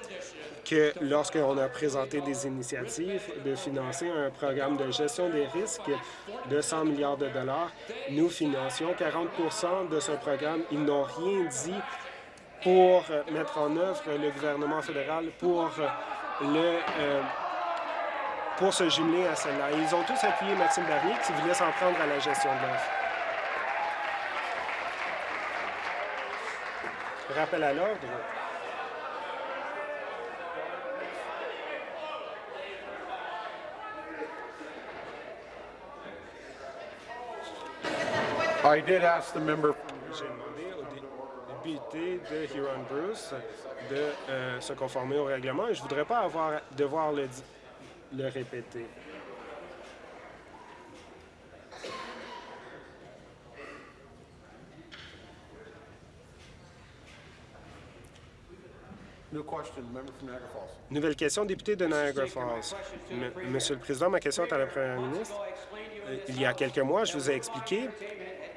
E: que lorsqu'on a présenté des initiatives de financer un programme de gestion des risques de 100 milliards de dollars, nous financions 40% de ce programme. Ils n'ont rien dit pour mettre en œuvre le gouvernement fédéral pour le euh, pour se jumeler à cela. Ils ont tous appuyé Maxime Bernier qui voulait s'en prendre à la gestion de l'offre. Rappel à l'ordre.
C: I did ask the member.
E: J'ai demandé au député de Huron-Bruce de euh, se conformer au règlement et je ne voudrais pas avoir, devoir le, le répéter. Nouvelle question, député de Niagara Falls. Monsieur le Président, ma question est à la Première ministre. Euh, il y a quelques mois, je vous ai expliqué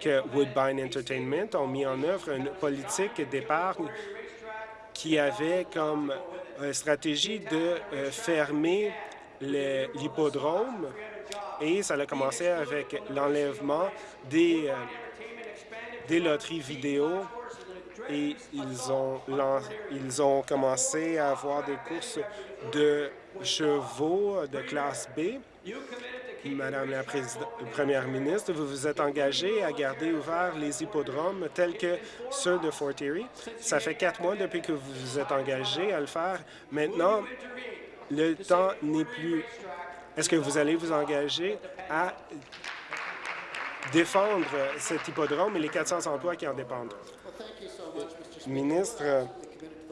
E: que Woodbine Entertainment ont mis en œuvre une politique d'épargne qui avait comme euh, stratégie de euh, fermer l'hippodrome Et ça a commencé avec l'enlèvement des, euh, des loteries vidéo et ils ont, ils ont commencé à avoir des courses de chevaux de classe B. Madame la Première ministre, vous vous êtes engagée à garder ouverts les hippodromes tels que ceux de Fort Erie. Ça fait quatre mois depuis que vous vous êtes engagé à le faire. Maintenant, le temps n'est plus. Est-ce que vous allez vous engager à défendre cet hippodrome et les 400 emplois qui en dépendent? Ministre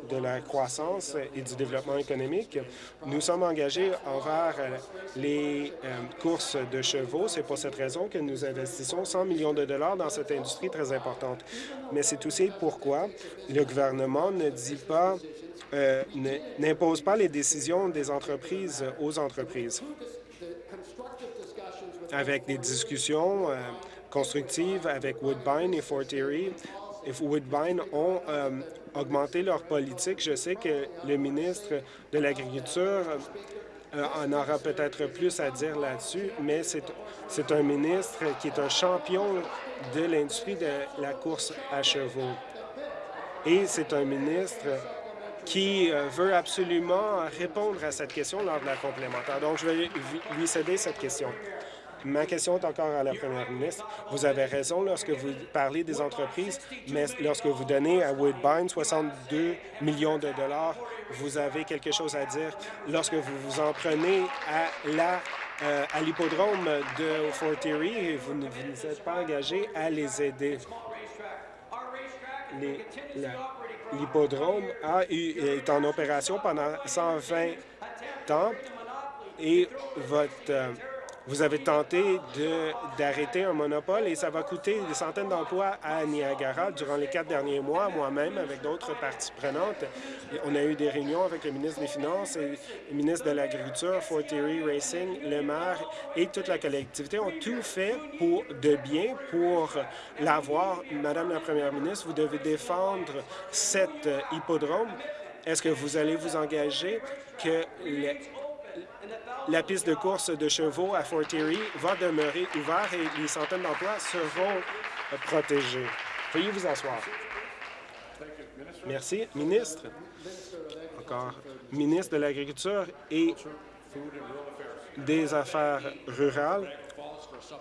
E: de la croissance et du développement économique, nous sommes engagés envers les euh, courses de chevaux. C'est pour cette raison que nous investissons 100 millions de dollars dans cette industrie très importante. Mais c'est aussi pourquoi le gouvernement ne dit pas euh, n'impose pas les décisions des entreprises aux entreprises. Avec des discussions euh, constructives avec Woodbine et Fort Erie, Woodbine ont euh, augmenté leur politique. Je sais que le ministre de l'Agriculture en aura peut-être plus à dire là-dessus, mais c'est un ministre qui est un champion de l'industrie de la course à chevaux. Et c'est un ministre qui euh, veut absolument répondre à cette question lors de la complémentaire. Donc, je vais lui céder cette question. Ma question est encore à la première ministre. Vous avez raison lorsque vous parlez des entreprises, mais lorsque vous donnez à Woodbine 62 millions de dollars, vous avez quelque chose à dire. Lorsque vous vous en prenez à euh, l'hippodrome de Fort Erie, vous ne vous êtes pas engagé à les aider. L'hippodrome est en opération pendant 120 ans et votre euh, vous avez tenté d'arrêter un monopole et ça va coûter des centaines d'emplois à Niagara durant les quatre derniers mois. Moi-même, avec d'autres parties prenantes, on a eu des réunions avec le ministre des Finances et le ministre de l'Agriculture, Fort Erie Racing, le maire et toute la collectivité ont tout fait pour de bien pour l'avoir. Madame la Première ministre, vous devez défendre cet hippodrome. Est-ce que vous allez vous engager que les la piste de course de chevaux à Fort Erie va demeurer ouverte et les centaines d'emplois seront protégés. Veuillez vous asseoir. Merci. Ministre, encore, ministre de l'Agriculture et des Affaires rurales,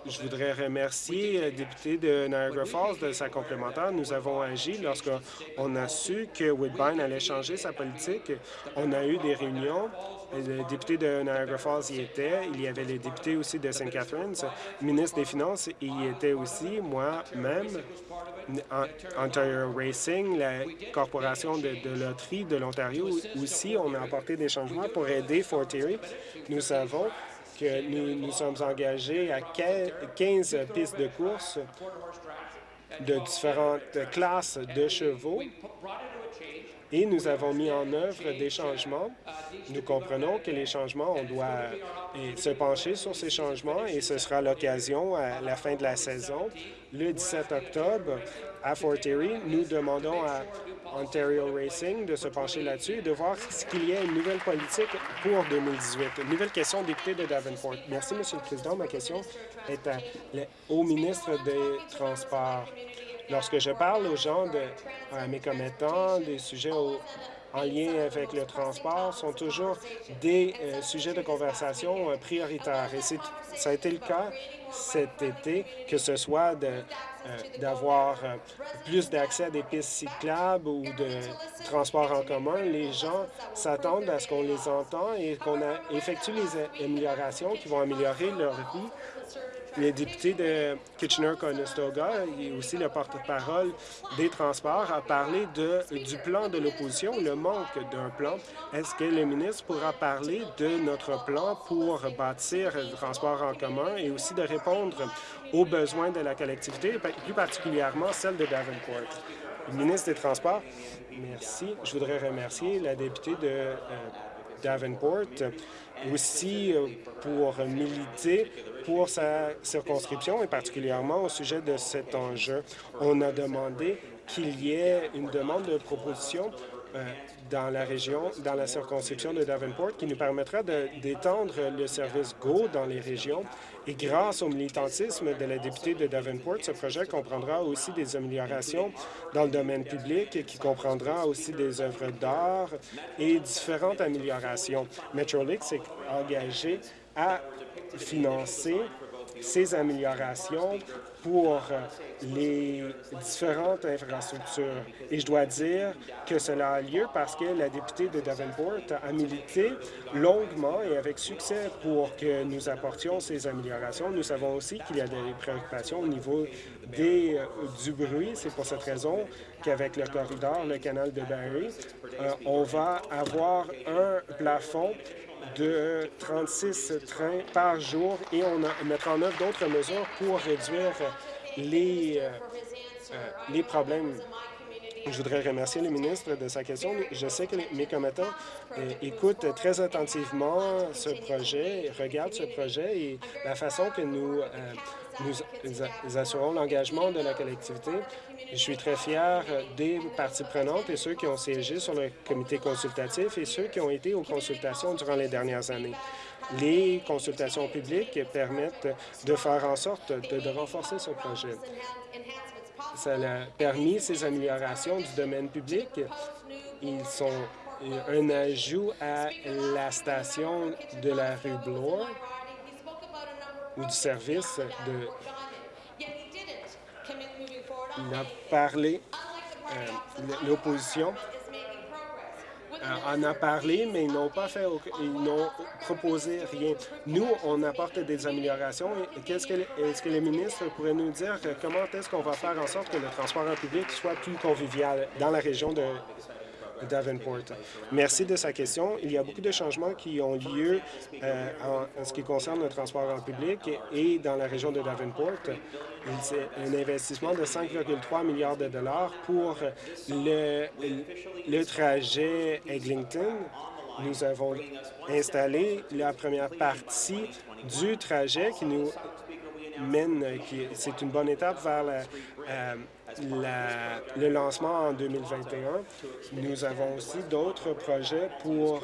E: je voudrais remercier le député de Niagara Falls de sa complémentaire. Nous avons agi lorsqu'on a su que Woodbine allait changer sa politique. On a eu des réunions. Le député de Niagara Falls y était. Il y avait les députés aussi de St. Catharines. Le ministre des Finances y était aussi, moi-même. Ontario Racing, la corporation de, loterie de l'Ontario aussi, on a apporté des changements pour aider Fort Erie. Nous savons que nous nous sommes engagés à 15 pistes de course de différentes classes de chevaux et nous avons mis en œuvre des changements. Nous comprenons que les changements, on doit se pencher sur ces changements et ce sera l'occasion à la fin de la saison. Le 17 octobre, à Fort Erie, nous demandons à Ontario Racing de se pencher là-dessus et de voir qu'il y ait une nouvelle politique pour 2018. Une nouvelle question, député de Davenport. Merci, Monsieur le Président. Ma question est au ministre des Transports. Lorsque je parle aux gens, de, à mes commettants, des sujets en lien avec le transport sont toujours des euh, sujets de conversation euh, prioritaires. Et ça a été le cas cet été, que ce soit euh, d'avoir euh, plus d'accès à des pistes cyclables ou de transport en commun. Les gens s'attendent à ce qu'on les entende et qu'on effectue les améliorations qui vont améliorer leur vie le député de Kitchener-Conestoga et aussi le porte-parole des transports a parlé de, du plan de l'opposition, le manque d'un plan. Est-ce que le ministre pourra parler de notre plan pour bâtir le transport en commun et aussi de répondre aux besoins de la collectivité, plus particulièrement celle de Davenport? Le ministre des Transports, merci. Je voudrais remercier la députée de euh, Davenport aussi euh, pour militer pour sa circonscription et particulièrement au sujet de cet enjeu. On a demandé qu'il y ait une demande de proposition euh, dans la région, dans la circonscription de Davenport, qui nous permettra d'étendre le service GO dans les régions. Et grâce au militantisme de la députée de Davenport, ce projet comprendra aussi des améliorations dans le domaine public qui comprendra aussi des œuvres d'art et différentes améliorations. Metrolink s'est engagé à financer ces améliorations pour les différentes infrastructures. Et je dois dire que cela a lieu parce que la députée de Davenport a milité longuement et avec succès pour que nous apportions ces améliorations. Nous savons aussi qu'il y a des préoccupations au niveau des, euh, du bruit. C'est pour cette raison qu'avec le corridor, le canal de Barry, euh, on va avoir un plafond de 36 trains par jour et on mettra en œuvre d'autres mesures pour réduire les, euh, euh, les problèmes. Je voudrais remercier le ministre de sa question. Je sais que mes commettants euh, écoutent très attentivement ce projet, regardent ce projet et la façon que nous, nous assurons l'engagement de la collectivité. Je suis très fier des parties prenantes et ceux qui ont siégé sur le comité consultatif et ceux qui ont été aux consultations durant les dernières années. Les consultations publiques permettent de faire en sorte de, renforcer ce projet. Ça a permis ces améliorations du domaine public. Ils sont un ajout à la station de la rue Bloor ou du service de... Il a parlé, euh, l'opposition en a parlé, mais ils n'ont pas fait, ils n'ont proposé rien. Nous, on apporte des améliorations. Qu'est-ce que, est-ce que les ministres pourraient nous dire comment est-ce qu'on va faire en sorte que le transport en public soit plus convivial dans la région de Davenport. Merci de sa question. Il y a beaucoup de changements qui ont lieu euh, en, ce qui concerne le transport en public et dans la région de Davenport. C'est un investissement de 5,3 milliards de dollars pour le, le trajet Eglinton. Nous avons installé la première partie du trajet qui nous mène, c'est une bonne étape vers euh, le lancement en 2021. Nous avons aussi d'autres projets pour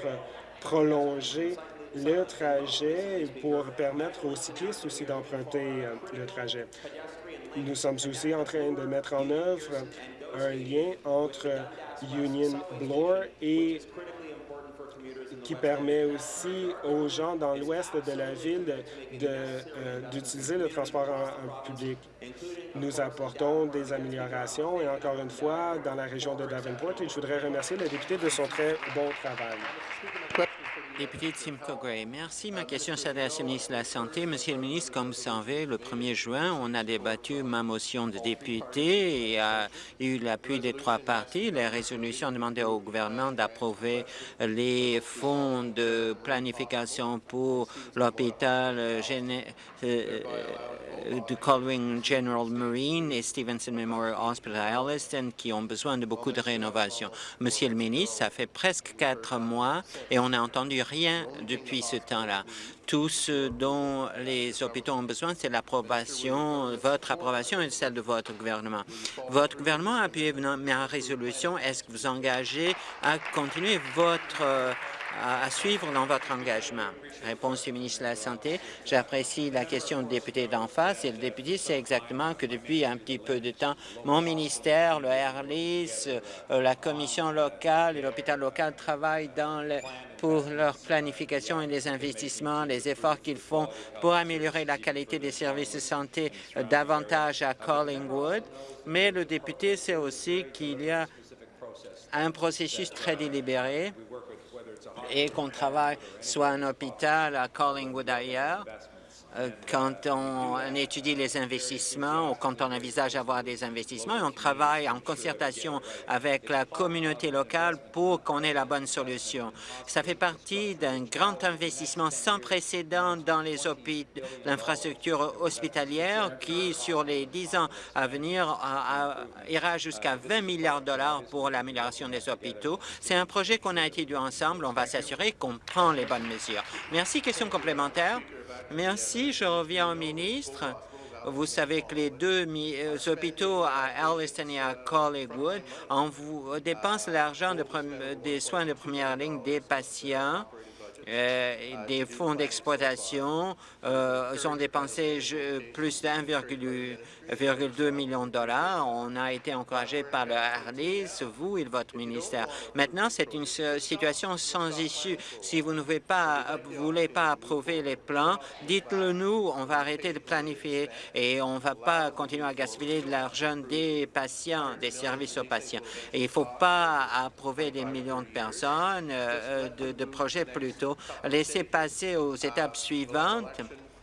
E: prolonger le trajet et pour permettre aux cyclistes aussi d'emprunter euh, le trajet. Nous sommes aussi en train de mettre en œuvre un lien entre Union Bloor et qui permet aussi aux gens dans l'ouest de la ville euh, d'utiliser le transport en, public. Nous apportons des améliorations et encore une fois, dans la région de Davenport, je voudrais remercier le député de son très bon travail.
F: Député de Simcoe merci. Ma question s'adresse au ministre de la Santé. Monsieur le ministre, comme vous savez, le 1er juin, on a débattu ma motion de député et a eu l'appui des trois partis. La résolution demandait au gouvernement d'approuver les fonds de planification pour l'hôpital euh, euh, du Colwyn General Marine et Stevenson Memorial Hospital à Elliston qui ont besoin de beaucoup de rénovation. Monsieur le ministre, ça fait presque quatre mois et on n'a entendu rien depuis ce temps-là. Tout ce dont les hôpitaux ont besoin, c'est l'approbation, votre approbation et celle de votre gouvernement. Votre gouvernement a appuyé ma résolution. Est-ce que vous engagez à continuer votre à, suivre dans votre engagement? Réponse du ministre de la Santé. J'apprécie la question du député d'en face. Et le député sait exactement que depuis un petit peu de temps, mon ministère, le AirLIS, euh, la commission locale et l'hôpital local travaillent dans le, pour leur planification et les investissements, les efforts qu'ils font pour améliorer la qualité des services de santé euh, davantage à Collingwood. Mais le député sait aussi qu'il y a un processus très délibéré et qu'on travaille soit un hôpital à Collingwood ailleurs, quand on, étudie les investissements ou quand on envisage avoir des investissements, on travaille en concertation avec la communauté locale pour qu'on ait la bonne solution. Ça fait partie d'un grand investissement sans précédent dans les l'infrastructure hospitalière qui, sur les dix ans à venir, ira jusqu'à 20 milliards de dollars pour l'amélioration des hôpitaux. C'est un projet qu'on a étudié ensemble. On va s'assurer qu'on prend les bonnes mesures. Merci. Question complémentaire. Merci. Je reviens au ministre. Vous savez que les deux euh, hôpitaux à Alliston et à Collingwood on vous l'argent des soins de première ligne des patients des fonds d'exploitation euh, ont dépensé plus de 1,2 million de dollars. On a été encouragé par le Harlis, vous et votre ministère. Maintenant, c'est une situation sans issue. Si vous ne voulez pas, voulez pas approuver les plans, dites-le nous. On va arrêter de planifier et on ne va pas continuer à gaspiller de l'argent des patients, des services aux patients. il ne faut pas approuver des millions de personnes, euh, de, de projets plutôt laisser passer aux étapes suivantes.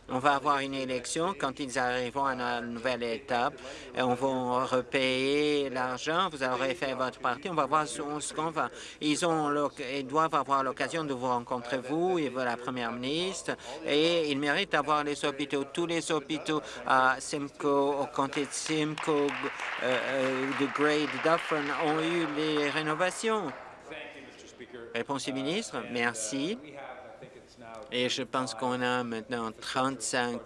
F: On va avoir une élection quand ils arriveront à la nouvelle étape. On va repayer l'argent. Vous aurez fait votre partie. On va voir ce qu'on va. Ils, ont, ils doivent avoir l'occasion de vous rencontrer, vous et la première ministre. Et ils méritent d'avoir les hôpitaux. Tous les hôpitaux à Simcoe, au comté de Simcoe, euh, euh, de Gray, de Dufferin ont eu les rénovations. Réponse du ministre. Merci. Et je pense qu'on a maintenant 35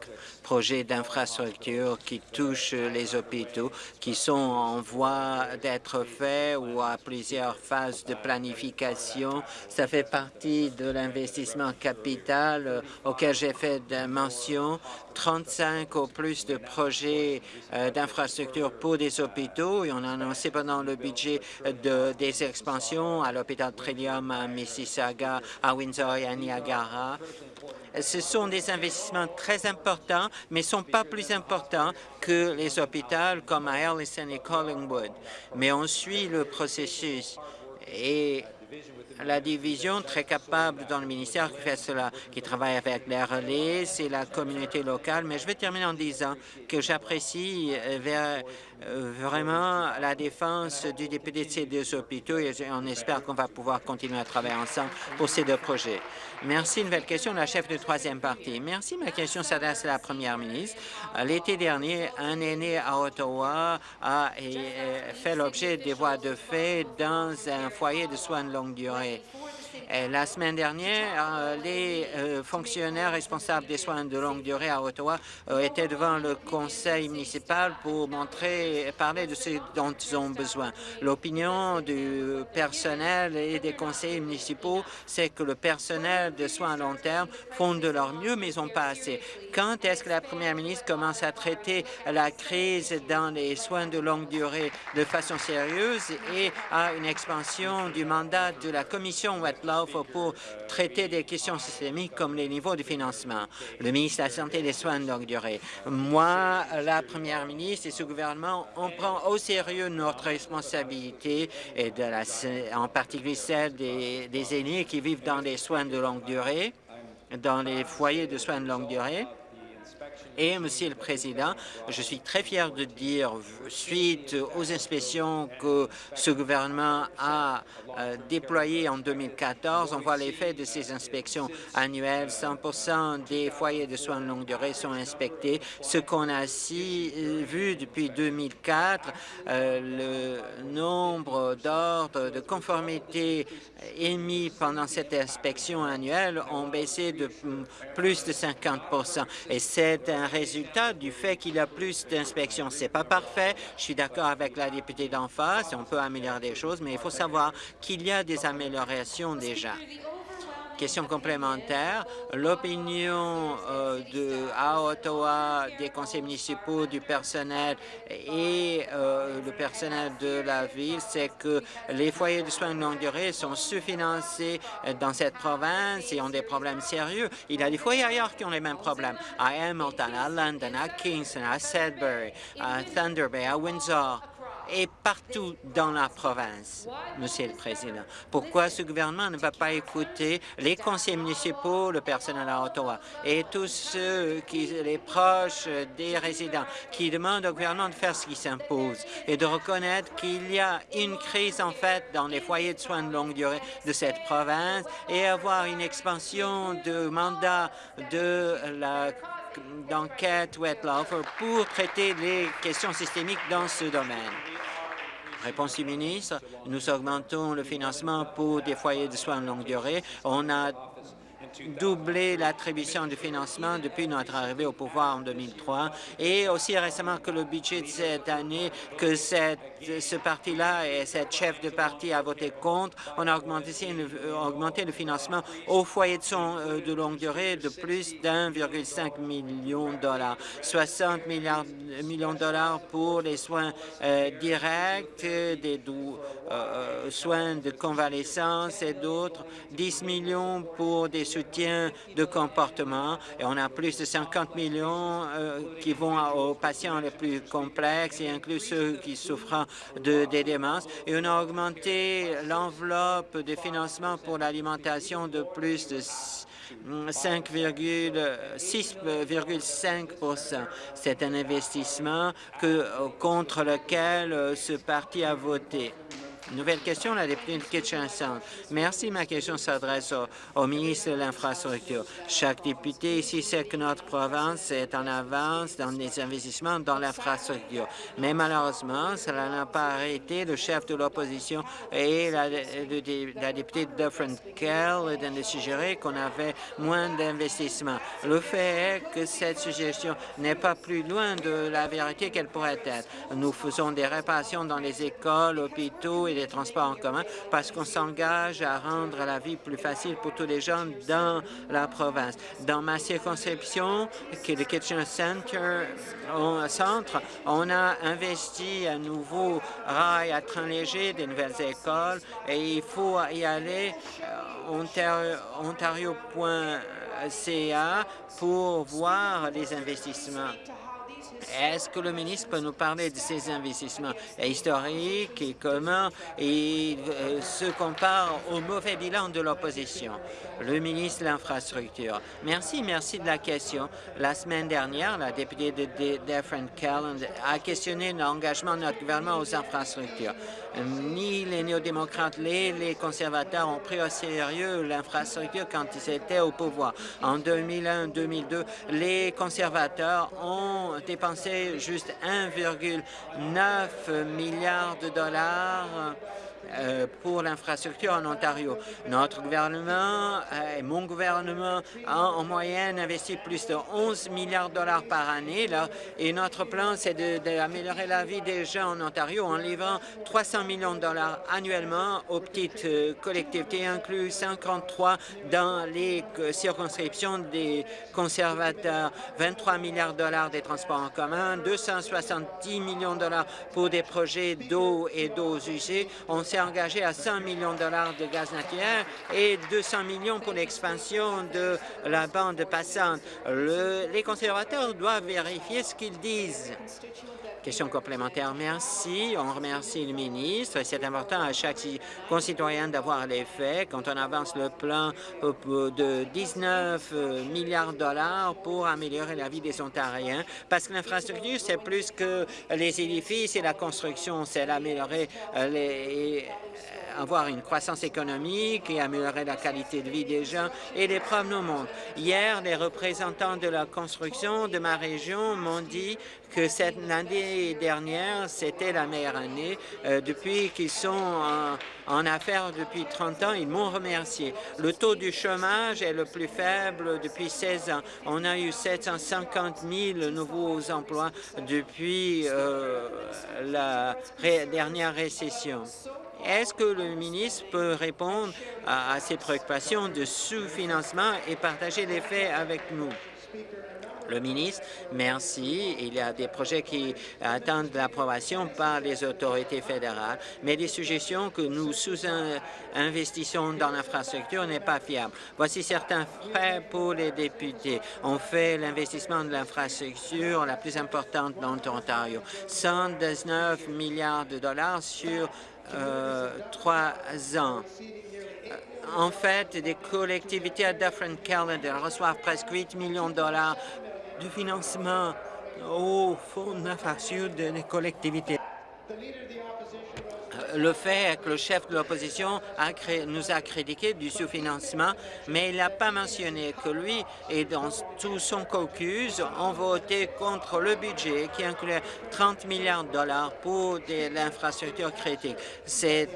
F: projets d'infrastructure qui touchent les hôpitaux, qui sont en voie d'être faits ou à plusieurs phases de planification. Ça fait partie de l'investissement capital euh, auquel j'ai fait mention. 35 ou plus de projets euh, d'infrastructure pour des hôpitaux et on a annoncé pendant le budget de, des expansions à l'hôpital Trillium à Mississauga, à Windsor et à Niagara. Ce sont des investissements très importants, mais ne sont pas plus importants que les hôpitaux comme à Ellison et Collingwood. Mais on suit le processus et la division très capable dans le ministère qui fait cela, qui travaille avec les relais, c'est la communauté locale. Mais je vais terminer en disant que j'apprécie euh, euh, vraiment la défense du député de ces deux hôpitaux et on espère qu'on va pouvoir continuer à travailler ensemble pour ces deux projets. Merci. Nouvelle question, la chef de troisième partie. Merci. Ma question s'adresse à la première ministre. L'été dernier, un aîné à Ottawa a fait l'objet des voies de fait dans un foyer de soins de longue durée. La semaine dernière, euh, les euh, fonctionnaires responsables des soins de longue durée à Ottawa euh, étaient devant le conseil municipal pour montrer parler de ce dont ils ont besoin. L'opinion du personnel et des conseillers municipaux, c'est que le personnel de soins à long terme font de leur mieux, mais ils n'ont pas assez. Quand est-ce que la première ministre commence à traiter la crise dans les soins de longue durée de façon sérieuse et à une expansion du mandat de la commission Wetlaw pour traiter des questions systémiques comme les niveaux de financement. Le ministre de la Santé et des Soins de longue durée. Moi, la première ministre et ce gouvernement, on prend au sérieux notre responsabilité et en particulier celle des, des aînés qui vivent dans les soins de longue durée, dans les foyers de soins de longue durée. Et, Monsieur le Président, je suis très fier de dire, suite aux inspections que ce gouvernement a euh, déployées en 2014, on voit l'effet de ces inspections annuelles. 100% des foyers de soins de longue durée sont inspectés. Ce qu'on a si, euh, vu depuis 2004, euh, le nombre d'ordres de conformité émis pendant cette inspection annuelle ont baissé de plus de 50 Et c'est un résultat du fait qu'il y a plus d'inspections. C'est pas parfait. Je suis d'accord avec la députée d'en face. On peut améliorer des choses, mais il faut savoir qu'il y a des améliorations déjà question complémentaire. L'opinion euh, de à Ottawa des conseils municipaux, du personnel et euh, le personnel de la ville, c'est que les foyers de soins de longue durée sont sous-financés dans cette province et ont des problèmes sérieux. Il y a des foyers ailleurs qui ont les mêmes problèmes, à Hamilton, à London, à Kingston, à Sudbury, à Thunder Bay, à Windsor et partout dans la province, Monsieur le Président. Pourquoi ce gouvernement ne va pas écouter les conseils municipaux, le personnel à Ottawa et tous ceux qui, les proches des résidents qui demandent au gouvernement de faire ce qui s'impose et de reconnaître qu'il y a une crise en fait dans les foyers de soins de longue durée de cette province et avoir une expansion de mandat de la d'enquête Wetlaw pour traiter les questions systémiques dans ce domaine. Réponse du ministre, nous augmentons le financement pour des foyers de soins de longue durée. On a doublé l'attribution de financement depuis notre arrivée au pouvoir en 2003 et aussi récemment que le budget de cette année, que ce parti-là et cette chef de parti a voté contre, on a augmenté, augmenté le financement aux foyers de soins de longue durée de plus d'1,5 million de dollars, 60 milliards, millions de dollars pour les soins directs, des soins de convalescence et d'autres, 10 millions pour des de comportement et on a plus de 50 millions euh, qui vont aux patients les plus complexes et inclut ceux qui souffrent de, des démences. Et on a augmenté l'enveloppe de financement pour l'alimentation de plus de 5,6,5 C'est un investissement que, contre lequel euh, ce parti a voté. Nouvelle question, la députée de Kitchen Centre. Merci. Ma question s'adresse au, ministre de l'Infrastructure. Chaque député ici sait que notre province est en avance dans les investissements dans l'infrastructure. Mais malheureusement, cela n'a pas arrêté le chef de l'opposition et la, la députée Dufferin Kell de suggérer qu'on avait moins d'investissements. Le fait est que cette suggestion n'est pas plus loin de la vérité qu'elle pourrait être. Nous faisons des réparations dans les écoles, hôpitaux et les transports en commun parce qu'on s'engage à rendre la vie plus facile pour tous les gens dans la province. Dans ma circonscription, qui est le Kitchener Center, centre, on a investi un nouveau rail à train léger, des nouvelles écoles, et il faut y aller euh, ontario.ca pour voir les investissements. Est-ce que le ministre peut nous parler de ces investissements historiques et comment ils euh, se comparent au mauvais bilan de l'opposition? Le ministre de l'Infrastructure. Merci, merci de la question. La semaine dernière, la députée de Different Calland a questionné l'engagement de notre gouvernement aux infrastructures. Ni les néo-démocrates, ni les conservateurs ont pris au sérieux l'infrastructure quand ils étaient au pouvoir. En 2001-2002, les conservateurs ont dépensé juste 1,9 milliard de dollars pour l'infrastructure en Ontario. Notre gouvernement euh, et mon gouvernement ont en moyenne investi plus de 11 milliards de dollars par année là, et notre plan, c'est d'améliorer la vie des gens en Ontario en livrant 300 millions de dollars annuellement aux petites euh, collectivités, inclus 53 dans les circonscriptions des conservateurs, 23 milliards de dollars des transports en commun, 270 millions de dollars pour des projets d'eau et d'eau usées. On s'est engagé à 100 millions de dollars de gaz naturel et 200 millions pour l'expansion de la bande passante. les conservateurs doivent vérifier ce qu'ils disent. Question complémentaire. Merci. On remercie le ministre. C'est important à chaque concitoyen d'avoir les faits quand on avance le plan de 19 milliards de dollars pour améliorer la vie des Ontariens. Parce que l'infrastructure, c'est plus que les édifices et la construction. C'est améliorer euh, les avoir une croissance économique et améliorer la qualité de vie des gens et les preuves nous montrent. Hier, les représentants de la construction de ma région m'ont dit que cette année dernière, c'était la meilleure année. Euh, depuis qu'ils sont en, en, affaires depuis 30 ans, ils m'ont remercié. Le taux du chômage est le plus faible depuis 16 ans. On a eu 750 000 nouveaux emplois depuis euh, la dernière récession. Est-ce que le ministre peut répondre à, ces préoccupations de sous-financement et partager les faits avec nous? Le ministre, merci. Il y a des projets qui attendent l'approbation par les autorités fédérales, mais les suggestions que nous sous-investissons dans l'infrastructure n'est pas fiable. Voici certains faits pour les députés. On fait l'investissement de l'infrastructure la plus importante dans l'Ontario. 119 milliards de dollars sur euh, trois ans. En fait, des collectivités à Dufferin Calendar reçoivent presque 8 millions de dollars de financement au fonds d'infrastructure des collectivités le fait que le chef de l'opposition nous a critiqué du sous-financement, mais il n'a pas mentionné que lui et dans tout son caucus ont voté contre le budget qui incluait 30 milliards de dollars pour l'infrastructure critique. C'est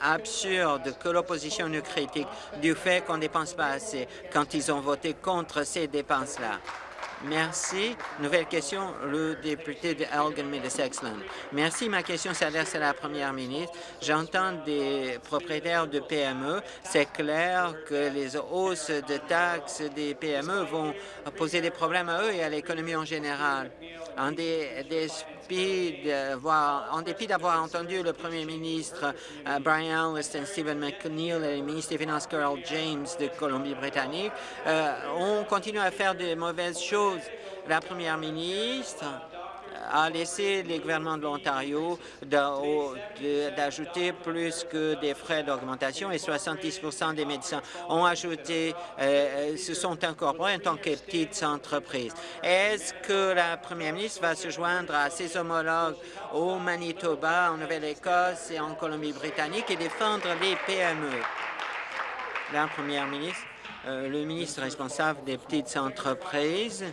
F: absurde que l'opposition nous critique du fait qu'on ne dépense pas assez quand ils ont voté contre ces dépenses-là. Merci. Nouvelle question, le député de Elgin Middlesex-Land. Merci. Ma question s'adresse à la première ministre. J'entends des propriétaires de PME. C'est clair que les hausses de taxes des PME vont poser des problèmes à eux et à l'économie en général. En dépit d'avoir entendu le premier ministre euh, Brian Alliston, Stephen McNeil et le ministre des Finances Carol James de Colombie-Britannique, euh, on continue à faire de mauvaises choses. La première ministre a laissé les gouvernements de l'Ontario d'ajouter plus que des frais d'augmentation et 70% des médecins ont ajouté, euh, se sont incorporés en tant que petites entreprises. Est-ce que la première ministre va se joindre à ses homologues au Manitoba, en Nouvelle-Écosse et en Colombie-Britannique et défendre les PME? La première ministre, euh, le ministre responsable des petites entreprises,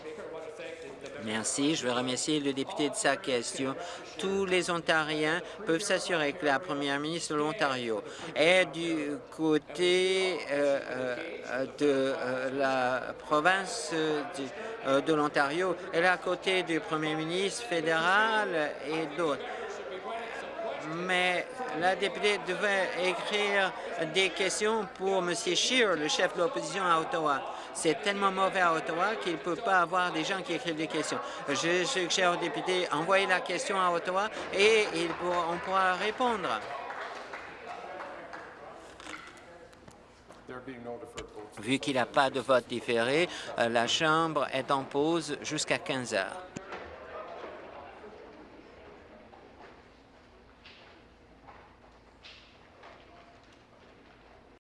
F: Merci. Je veux remercier le député de sa question. Tous les Ontariens peuvent s'assurer que la première ministre de l'Ontario est du côté euh, euh, de euh, la province de l'Ontario. Elle est à côté du premier ministre fédéral et d'autres mais la députée devait écrire des questions pour M. Scheer, le chef de l'opposition à Ottawa. C'est tellement mauvais à Ottawa qu'il ne peut pas avoir des gens qui écrivent des questions. Je suggère aux députés, envoyer la question à Ottawa et on pourra répondre. Vu qu'il n'y a pas de vote différé, euh, la Chambre est en pause jusqu'à 15 heures.